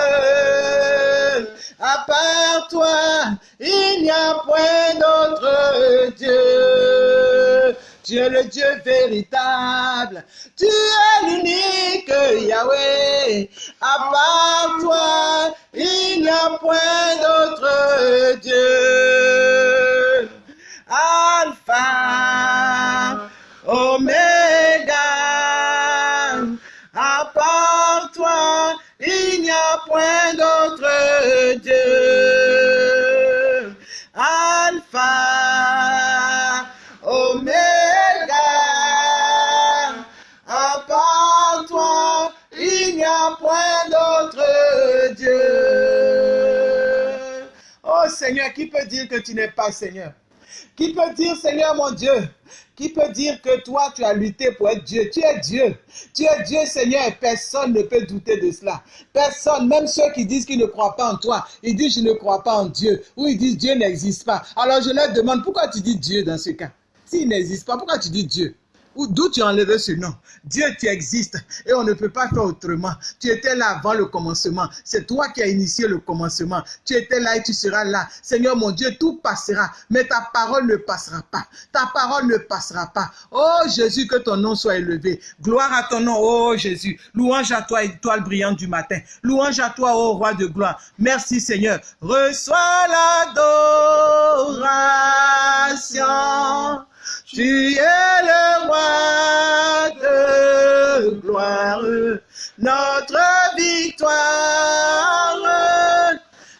À part toi, il n'y a point d'autre Dieu. Tu es le Dieu véritable. Tu es l'unique Yahweh. À part toi, il n'y a point d'autre Dieu. Alpha, Omega. À part toi, il n'y a point d'autre Dieu. Point d'autre Dieu. Oh Seigneur, qui peut dire que tu n'es pas Seigneur? Qui peut dire, Seigneur mon Dieu, qui peut dire que toi, tu as lutté pour être Dieu? Tu es Dieu. Tu es Dieu, Seigneur, et personne ne peut douter de cela. Personne, même ceux qui disent qu'ils ne croient pas en toi, ils disent je ne crois pas en Dieu, ou ils disent Dieu n'existe pas. Alors je leur demande, pourquoi tu dis Dieu dans ce cas? S'il n'existe pas, pourquoi tu dis Dieu? D'où tu as enlevé ce nom? Dieu, tu existes et on ne peut pas faire autrement. Tu étais là avant le commencement. C'est toi qui as initié le commencement. Tu étais là et tu seras là. Seigneur mon Dieu, tout passera, mais ta parole ne passera pas. Ta parole ne passera pas. Oh Jésus, que ton nom soit élevé. Gloire à ton nom, oh Jésus. Louange à toi, étoile brillante du matin. Louange à toi, oh roi de gloire. Merci Seigneur. Reçois l'adoration. Tu es le roi de gloire, notre victoire.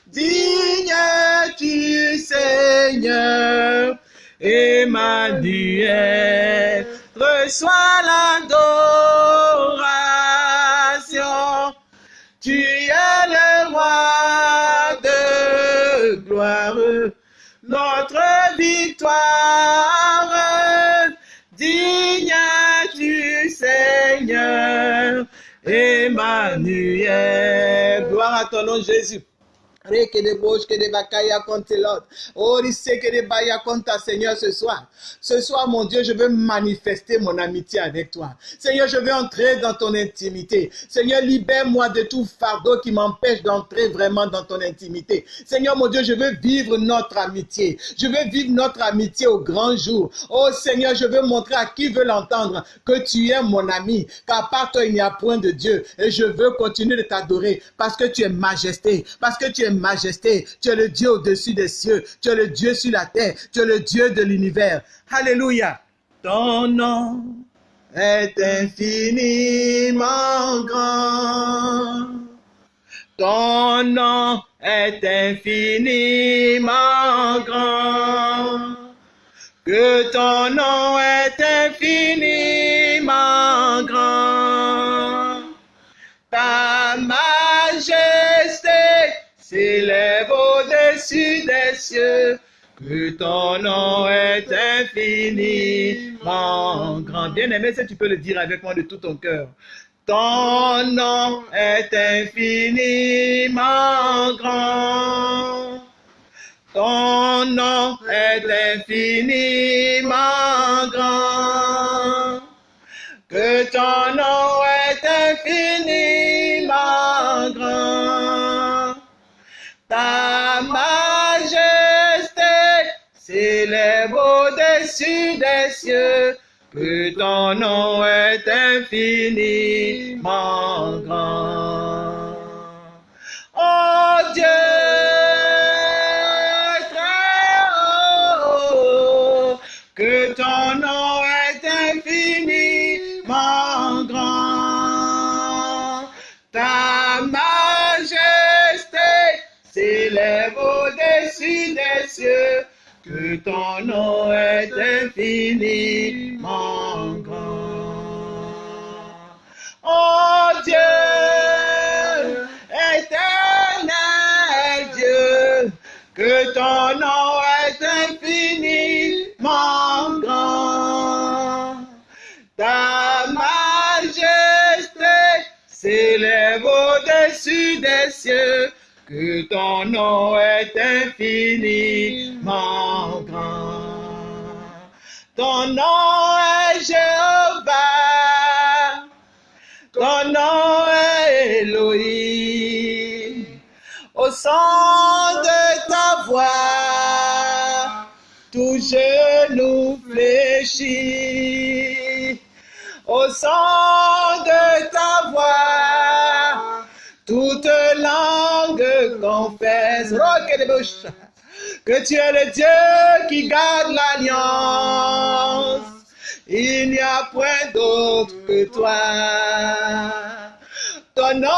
Digne tu Seigneur, Emmanuel, reçois l'adoration. Emmanuel. Gloire à ton nom Jésus. Reke de bouche que de bakaya contre l'autre. Oh, il sait que de baya contre ta Seigneur ce soir. Ce soir, mon Dieu, je veux manifester mon amitié avec toi. Seigneur, je veux entrer dans ton intimité. Seigneur, libère-moi de tout fardeau qui m'empêche d'entrer vraiment dans ton intimité. Seigneur, mon Dieu, je veux vivre notre amitié. Je veux vivre notre amitié au grand jour. Oh Seigneur, je veux montrer à qui veut l'entendre que tu es mon ami, qu'à part toi, il n'y a point de Dieu. Et je veux continuer de t'adorer parce que tu es majesté, parce que tu es majesté. Tu es le Dieu au-dessus des cieux. Tu es le Dieu sur la terre. Tu es le Dieu de l'univers. Alléluia. Ton nom est infiniment grand. Ton nom est infiniment grand. Que ton nom est infiniment des cieux, que ton nom est infiniment grand. Bien-aimé, si tu peux le dire avec moi de tout ton cœur. Ton nom est infiniment grand. Ton nom est infiniment grand. Que ton nom est infiniment grand. Ta majesté s'élève au-dessus des cieux, que ton nom est infiniment grand. que ton nom est infiniment grand. Oh Dieu, éternel Dieu, que ton nom est infiniment grand. Ta majesté s'élève au-dessus des cieux que ton nom est infiniment grand. Ton nom est Jéhovah, ton nom est Elohim. Au son de ta voix, tout genou fléchit. Au son de ta voix, Que tu es le Dieu qui garde l'alliance. Il n'y a point d'autre que toi. Ton nom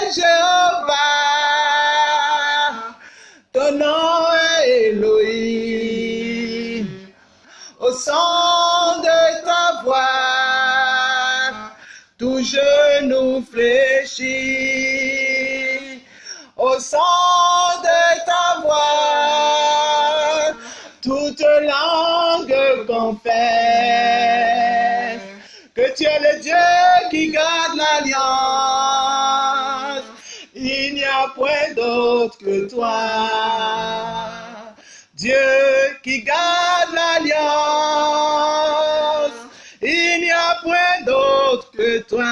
est Jéhovah. L'alliance. Il n'y a point d'autre que toi. Dieu qui garde l'alliance. Il n'y a point d'autre que toi.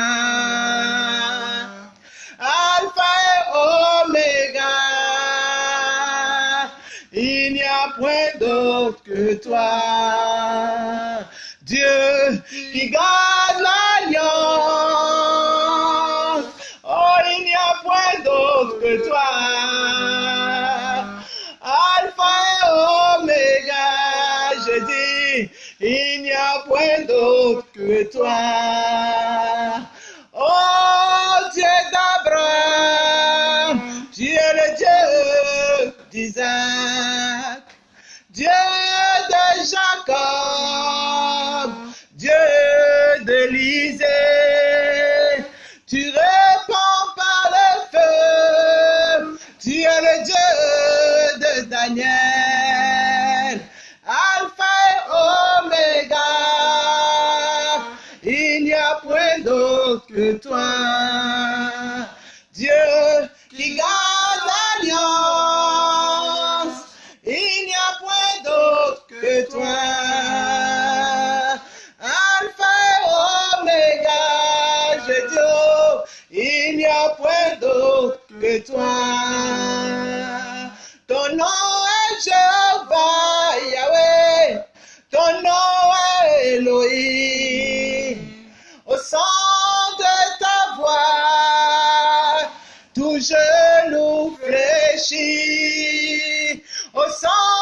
Alpha et Oméga. Il n'y a point d'autre que toi. Dieu qui garde l'alliance. Que toi. Alpha et Oméga, je dis, il n'y a point d'autre que toi. Oh Dieu d'Abraham, tu es le Dieu d'Isaac, Dieu de Jacob, Dieu d'Élisée. Que toi, Dieu qui garde l'alliance. Il n'y a point d'autre que toi. Alpha et Oméga, je dis, il n'y a point d'autre que toi. Ton nom est Jéhovah, Yahweh. Ton nom est Elohim. Tout genou fléchit. Au son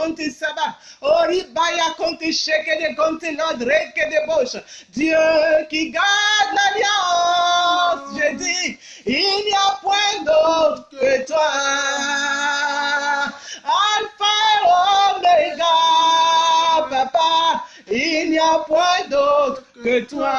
konti saba. Oribaya konti shekede konti lord regede bosh. Dieu qui garde l'alliance. Je dis, il n'y a point d'autre que toi. Alpha et Oméga, papa. Il n'y a point d'autre que toi.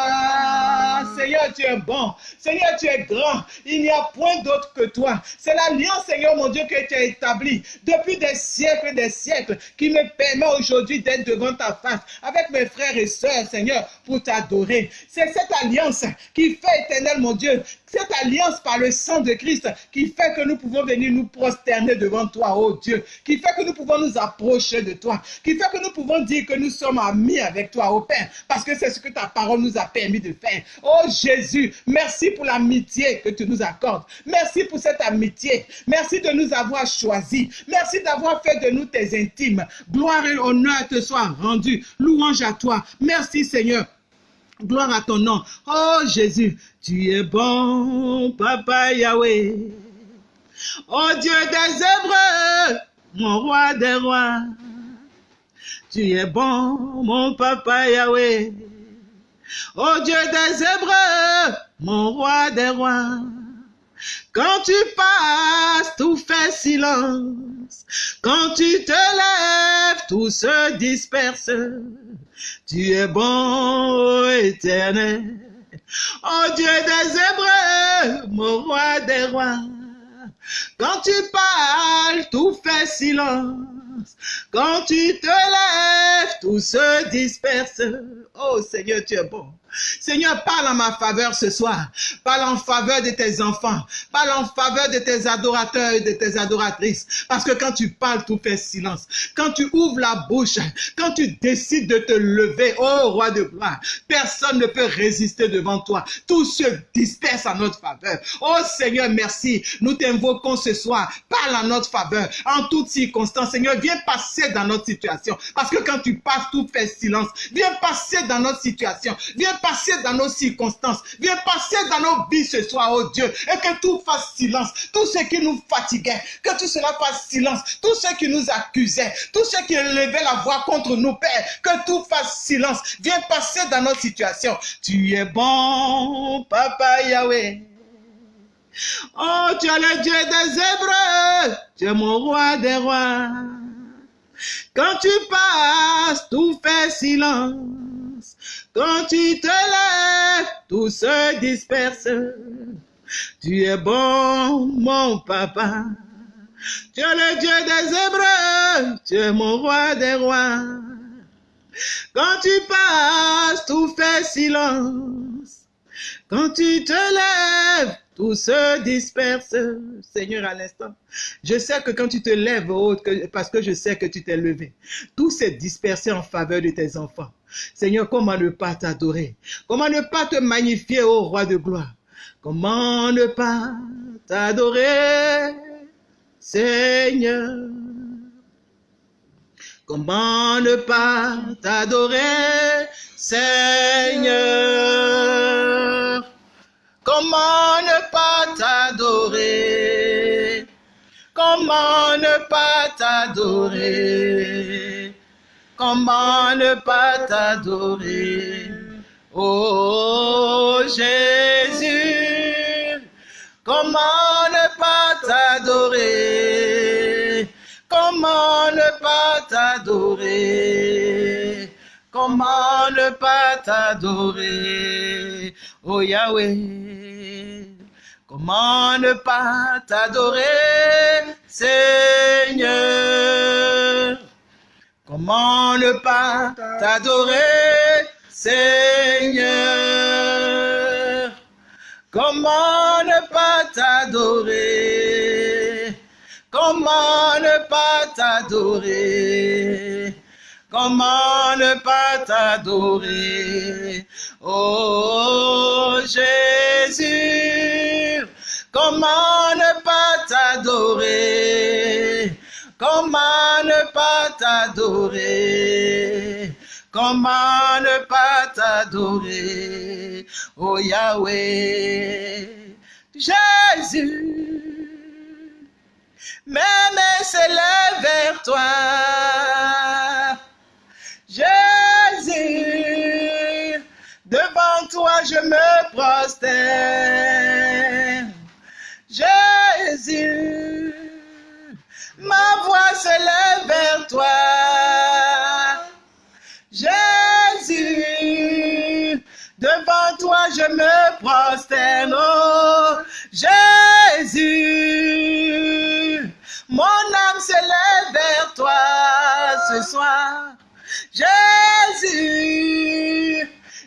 Seigneur, tu es bon. Seigneur, tu es grand. Il n'y a point d'autre que toi. C'est l'alliance, Seigneur mon Dieu, que tu as établie depuis des siècles et des siècles qui me permet aujourd'hui d'être devant ta face avec mes frères et sœurs, Seigneur, pour t'adorer. C'est cette alliance qui fait éternel, mon Dieu, cette alliance par le sang de Christ qui fait que nous pouvons venir nous prosterner devant toi, oh Dieu, qui fait que nous pouvons nous approcher de toi, qui fait que nous pouvons dire que nous sommes amis avec toi, oh Père, parce que c'est ce que ta parole nous a permis de faire. Oh Jésus, merci pour l'amitié que tu nous Merci pour cette amitié. Merci de nous avoir choisis. Merci d'avoir fait de nous tes intimes. Gloire et honneur te soient rendus. Louange à toi. Merci Seigneur. Gloire à ton nom. Oh Jésus, tu es bon, Papa Yahweh. Oh Dieu des Hébreux, mon roi des rois. Tu es bon, mon Papa Yahweh. Oh Dieu des Hébreux, mon roi des rois. Quand tu passes, tout fait silence. Quand tu te lèves, tout se disperse. Tu es bon, éternel. Oh Dieu des Hébreux, mon roi des rois. Quand tu parles, tout fait silence. Quand tu te lèves, tout se disperse. Oh Seigneur, tu es bon. Seigneur, parle en ma faveur ce soir. Parle en faveur de tes enfants. Parle en faveur de tes adorateurs et de tes adoratrices. Parce que quand tu parles, tout fait silence. Quand tu ouvres la bouche, quand tu décides de te lever, oh roi de gloire, personne ne peut résister devant toi. Tout se disperse en notre faveur. Oh Seigneur, merci. Nous t'invoquons ce soir. Parle en notre faveur. En toutes circonstances, Seigneur, viens passer dans notre situation. Parce que quand tu passes, tout fait silence. Viens passer dans notre situation. Viens passer dans nos circonstances. Viens passer dans nos vies ce soir, oh Dieu. Et que tout fasse silence. Tout ce qui nous fatiguait, que tout cela fasse silence. Tout ce qui nous accusait, tout ce qui élevait la voix contre nous, Père, que tout fasse silence. Viens passer dans nos situations. Tu es bon, Papa Yahweh. Oh, tu es le Dieu des Hébreux. Tu es mon roi des rois. Quand tu passes, tout fait silence. Quand tu te lèves, tout se disperse. Tu es bon, mon papa. Tu es le Dieu des Hébreux. Tu es mon roi des rois. Quand tu passes, tout fait silence. Quand tu te lèves, tout se disperse. Seigneur, à l'instant, je sais que quand tu te lèves, parce que je sais que tu t'es levé, tout s'est dispersé en faveur de tes enfants. Seigneur, comment ne pas t'adorer? Comment ne pas te magnifier, ô roi de gloire? Comment ne pas t'adorer, Seigneur? Comment ne pas t'adorer, Seigneur? Comment ne pas t'adorer? Comment ne pas t'adorer? Comment ne pas t'adorer Oh Jésus Comment ne pas t'adorer Comment ne pas t'adorer Comment ne pas t'adorer Oh Yahweh Comment ne pas t'adorer Seigneur Comment ne pas t'adorer, Seigneur? Comment ne pas t'adorer? Comment ne pas t'adorer? Comment ne pas t'adorer? Oh Jésus Comment ne pas t'adorer? Comment ne pas t'adorer? Comment ne pas t'adorer? Oh Yahweh Jésus Mes mains s'élèvent vers toi. Jésus Devant toi je me prosterne. Jésus ma voix s'élève vers toi. Jésus, Devant toi je me prosterne, oh Jésus. Mon âme s'élève vers toi ce soir. Jésus,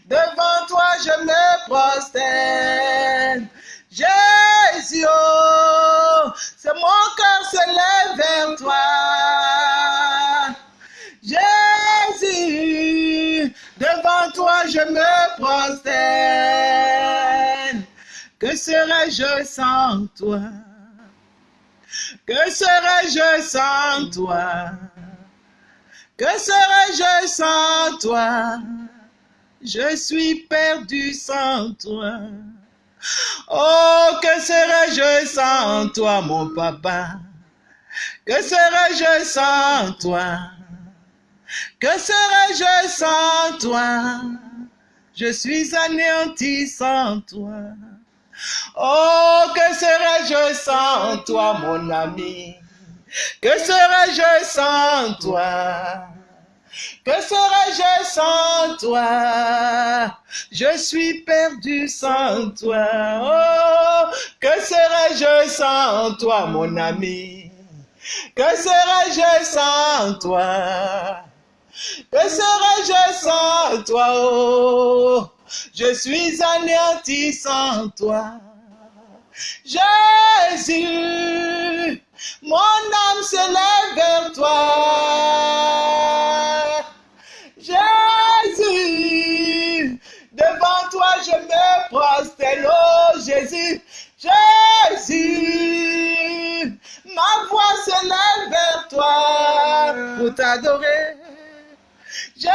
devant toi je me prosterne. Jésus, oh, c'est mon cœur s'élève vers toi. Jésus, devant toi je me prosterne. Que serais-je sans toi? Que serais-je sans toi? Que serais-je sans toi? Je suis perdu sans toi. Oh, que serais-je sans toi, mon papa? Que serais-je sans toi? Que serais-je sans toi? Je suis anéanti sans toi. Oh, que serais-je sans toi, mon ami? Que serais-je sans toi? Que serais-je sans toi? Je suis perdu sans toi. Oh, que serais-je sans toi, mon ami? Que serais-je sans toi? Que serais-je sans toi? Oh, je suis anéanti sans toi. Jésus, mon âme s'élève vers toi. Oh Jésus, Jésus, ma voix s'élève vers toi pour t'adorer. Jésus,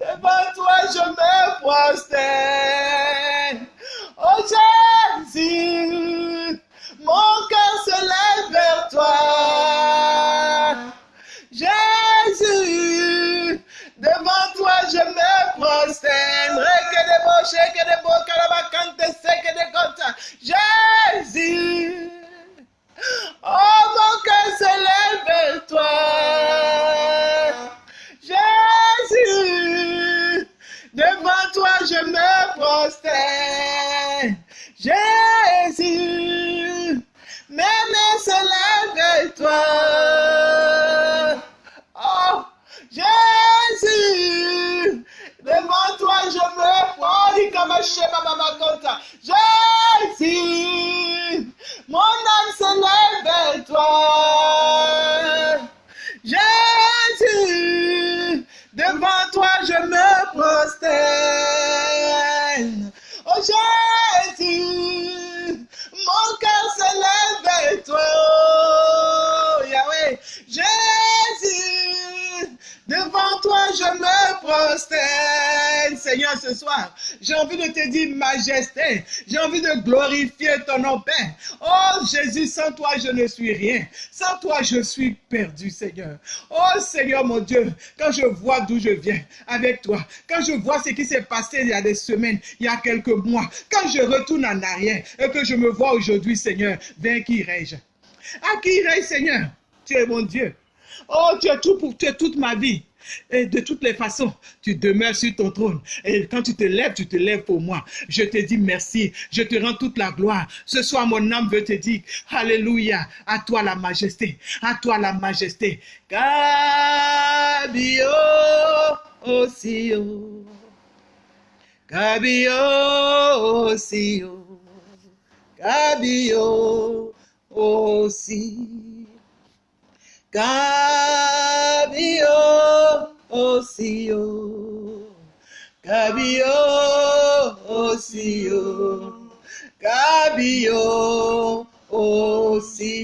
devant toi je me prosterne. Oh Jésus, mon cœur se lève vers toi. Jésus, oh mon cœur se lève vers toi. Jésus, devant toi je me prosterne. Jésus, mes mains se lèvent vers toi. Je me. Jésus, mon âme se lève vers toi. Ce soir, j'ai envie de te dire majesté. J'ai envie de glorifier ton nom, Père. Oh Jésus, sans toi je ne suis rien. Sans toi je suis perdu, Seigneur. Oh Seigneur mon Dieu, quand je vois d'où je viens avec toi, quand je vois ce qui s'est passé il y a des semaines, il y a quelques mois, quand je retourne en arrière et que je me vois aujourd'hui, Seigneur, vers qui irai-je? À qui irai Seigneur? Tu es mon Dieu. Oh, tu es tout pour toute ma vie. Et de toutes les façons, tu demeures sur ton trône. Et quand tu te lèves, tu te lèves pour moi. Je te dis merci. Je te rends toute la gloire. Ce soir, mon âme veut te dire, Alléluia, à toi la majesté, à toi la majesté. Cabio osio. Cabio osio. Cabio osio. Cabio osio, cabio osio, cabio osi,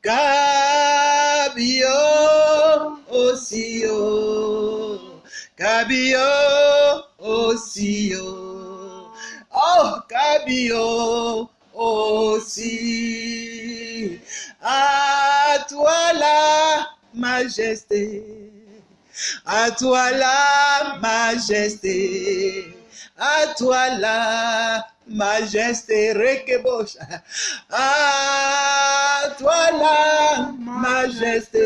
cabio osio, cabio osio, oh cabio aussi. À toi la majesté, à toi la majesté, à toi la majesté, Rekebosh. À toi la majesté,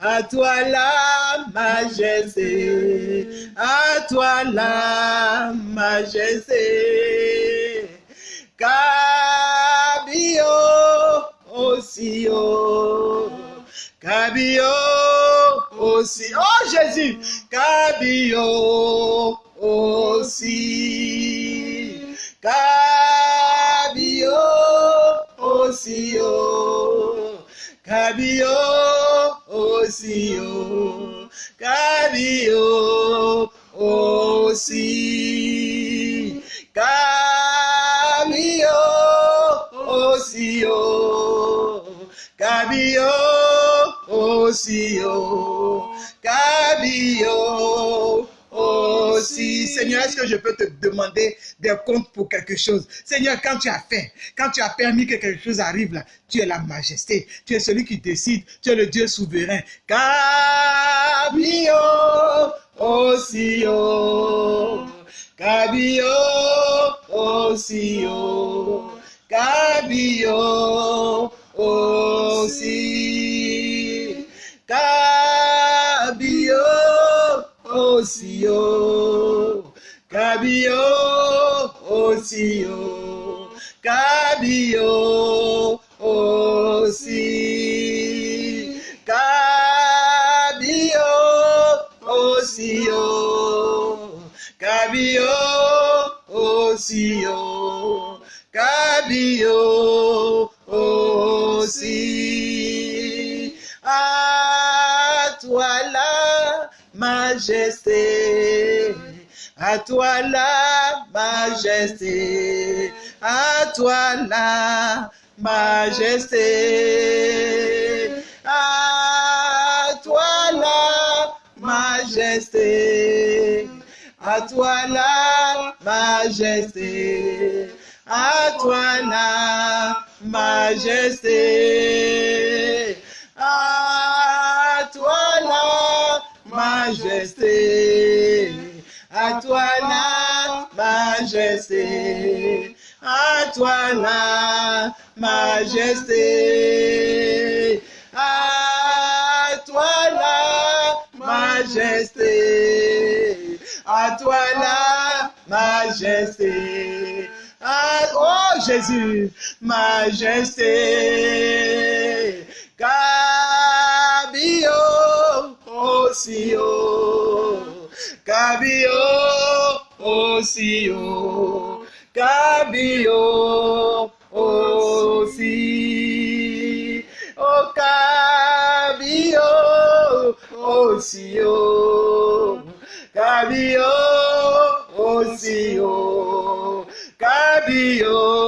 à toi la majesté, à toi la majesté. Cabio aussi, oh Jésus, Cabio je peux te demander des comptes pour quelque chose. Seigneur, quand tu as fait, quand tu as permis que quelque chose arrive là, tu es la majesté, tu es celui qui décide, tu es le Dieu souverain. Cabio haut, Cabio haut, Cabio aussi, Cabio aussi Kábíyó ó sì o à toi la majesté, à toi la majesté, à toi la majesté, à toi la majesté, à toi la majesté, à toi la majesté, à toi la majesté, à toi la majesté, à toi la majesté, à toi la majesté. Ah, oh Jésus, majesté, Cabio haut, Cabio kábíyèsí o. Kábíyèsí o. Si, o. Kábíyèsí o kábíyèsí.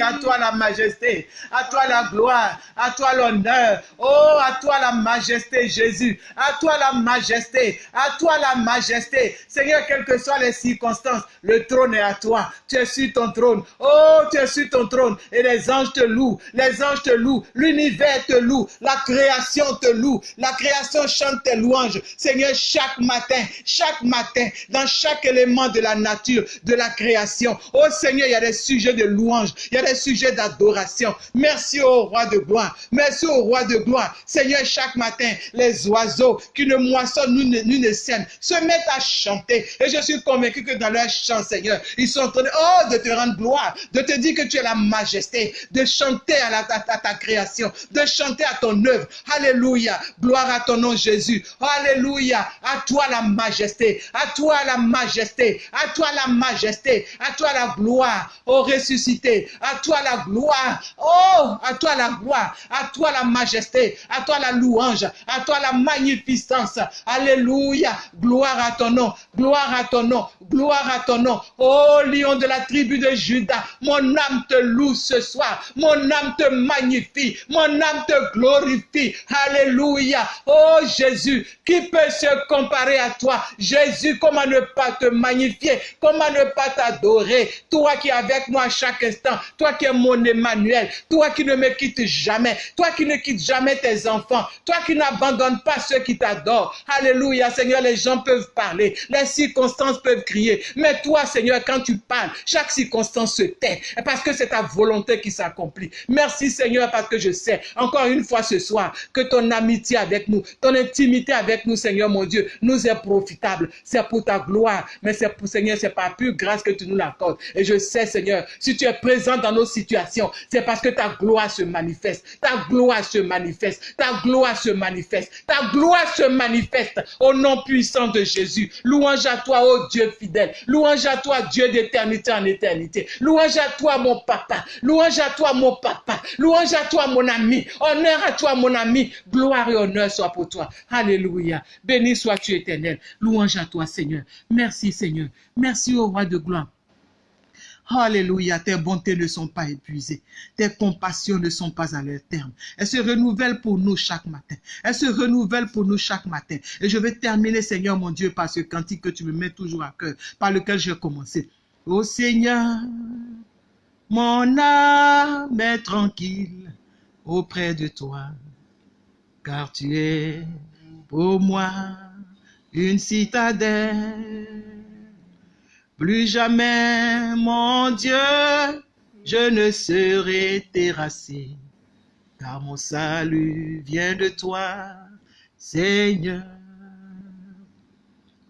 À toi la majesté, à toi la gloire, à toi l'honneur. Oh, à toi la majesté, Jésus. À toi la majesté, à toi la majesté. Seigneur, quelles que soient les circonstances, le trône est à toi. Tu es sur ton trône. Oh, tu es sur ton trône. Et les anges te louent. Les anges te louent. L'univers te loue. La création te loue. La création chante tes louanges. Seigneur, chaque matin, chaque matin, dans chaque élément de la nature, de la création. Oh Seigneur, il y a des sujets de louange. Il y a des sujets d'adoration. Merci au roi de gloire. Merci au roi de gloire. Seigneur, chaque matin, les oiseaux qui ne moissonnent ni ne sèment se mettent à chanter. Et je suis convaincu que dans leur chant, Seigneur, ils sont en train de, oh, te rendre gloire, de te dire que tu es la majesté, de chanter à, la, à ta création, de chanter à ton œuvre. Alléluia. Gloire à ton nom, Jésus. Alléluia. À toi la majesté. À toi la majesté. À toi la majesté. À toi la gloire. Oh, ressuscité. À toi la gloire. Oh, à toi la gloire. À toi la majesté. À toi la louange. À toi la magnificence. Alléluia. Gloire à ton nom. Gloire à ton nom. Gloire à ton nom. Oh, lion de la tribu de Judas. Mon âme te loue ce soir. Mon âme te magnifie. Mon âme te glorifie. Alléluia. Oh Jésus, qui peut se comparer à toi? Jésus, comment ne pas te magnifier? Comment ne pas t'adorer? Toi qui es avec moi à chaque instant. Toi toi qui es mon Emmanuel, toi qui ne me quittes jamais, toi qui ne quittes jamais tes enfants, toi qui n'abandonnes pas ceux qui t'adorent. Alléluia, Seigneur, les gens peuvent parler, les circonstances peuvent crier, mais toi, Seigneur, quand tu parles, chaque circonstance se tait, parce que c'est ta volonté qui s'accomplit. Merci, Seigneur, parce que je sais, encore une fois ce soir, que ton amitié avec nous, ton intimité avec nous, Seigneur, mon Dieu, nous est profitable. C'est pour ta gloire, mais c'est pour, Seigneur, c'est pas plus grâce que tu nous l'accordes. Et je sais, Seigneur, si tu es présent dans nos situations, c'est parce que ta gloire se manifeste. Ta gloire se manifeste. Ta gloire se manifeste. Ta gloire se manifeste au nom puissant de Jésus. Louange à toi, ô Dieu fidèle. Louange à toi, Dieu d'éternité en éternité. Louange à toi, mon papa. Louange à toi, mon papa. Louange à toi, mon ami. Honneur à toi, mon ami. Gloire et honneur soit pour toi. Alléluia. Béni sois-tu éternel. Louange à toi, Seigneur. Merci, Seigneur. Merci au roi de gloire. Alléluia, tes bontés ne sont pas épuisées. Tes compassions ne sont pas à leur terme. Elles se renouvellent pour nous chaque matin. Elles se renouvellent pour nous chaque matin. Et je vais terminer, Seigneur mon Dieu, par ce cantique que tu me mets toujours à cœur, par lequel j'ai commencé. Ô Seigneur, mon âme est tranquille auprès de toi, car tu es pour moi une citadelle. Plus jamais, mon Dieu, je ne serai terrassé, car mon salut vient de toi, Seigneur.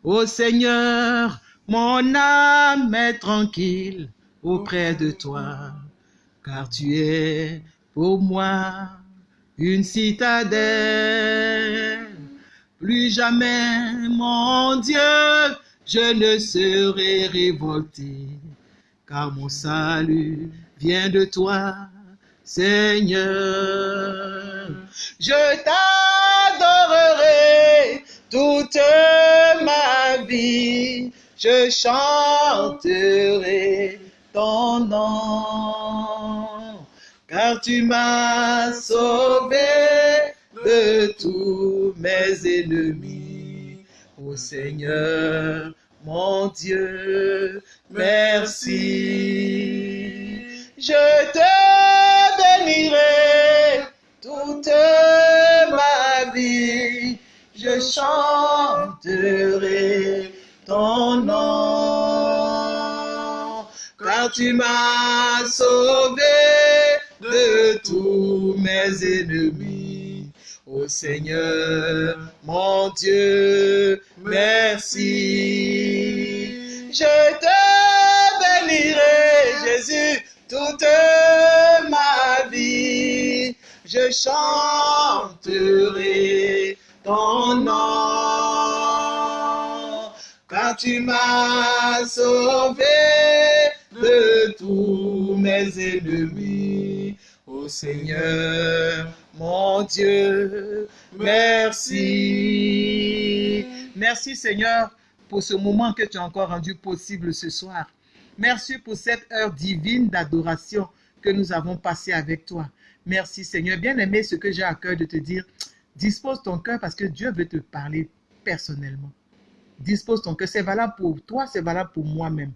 Ô Seigneur, mon âme est tranquille auprès de toi, car tu es pour moi une citadelle. Plus jamais, mon Dieu, je ne serai révolté, car mon salut vient de toi, Seigneur. Je t'adorerai toute ma vie, je chanterai ton nom, car tu m'as sauvé de tous mes ennemis. Seigneur, mon Dieu, merci. Je te bénirai toute ma vie. Je chanterai ton nom. Car tu m'as sauvé de tous mes ennemis. Seigneur, mon Dieu, merci. Je te bénirai, Jésus, toute ma vie. Je chanterai ton nom. Car tu m'as sauvé de tous mes ennemis. Ô Seigneur, mon Dieu, merci. Merci Seigneur pour ce moment que tu as encore rendu possible ce soir. Merci pour cette heure divine d'adoration que nous avons passée avec toi. Merci Seigneur. Bien aimé, ce que j'ai à cœur de te dire, dispose ton cœur parce que Dieu veut te parler personnellement. Dispose ton cœur. C'est valable pour toi, c'est valable pour moi-même.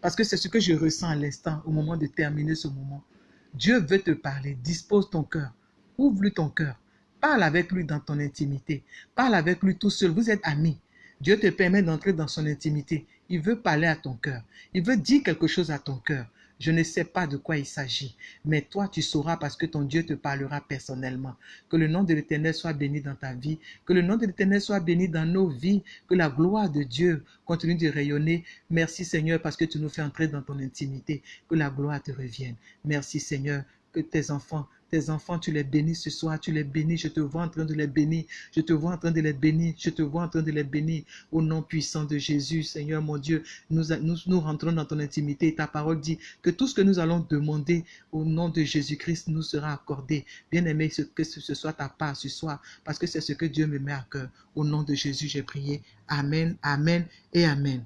Parce que c'est ce que je ressens à l'instant, au moment de terminer ce moment. Dieu veut te parler. Dispose ton cœur. Ouvre-lui ton cœur. Parle avec lui dans ton intimité. Parle avec lui tout seul. Vous êtes amis. Dieu te permet d'entrer dans son intimité. Il veut parler à ton cœur. Il veut dire quelque chose à ton cœur. Je ne sais pas de quoi il s'agit, mais toi tu sauras parce que ton Dieu te parlera personnellement. Que le nom de l'Éternel soit béni dans ta vie, que le nom de l'Éternel soit béni dans nos vies, que la gloire de Dieu continue de rayonner. Merci Seigneur parce que tu nous fais entrer dans ton intimité, que la gloire te revienne. Merci Seigneur, que tes enfants tes enfants, tu les bénis ce soir, tu les bénis, je te vois en train de les bénir, je te vois en train de les bénir, je te vois en train de les bénir. Au nom puissant de Jésus, Seigneur mon Dieu, nous, nous, rentrons dans ton intimité. Ta parole dit que tout ce que nous allons demander au nom de Jésus-Christ nous sera accordé. Bien-aimé, que ce soit ta part ce soir, parce que c'est ce que Dieu me met à cœur. Au nom de Jésus, j'ai prié. Amen, Amen et Amen.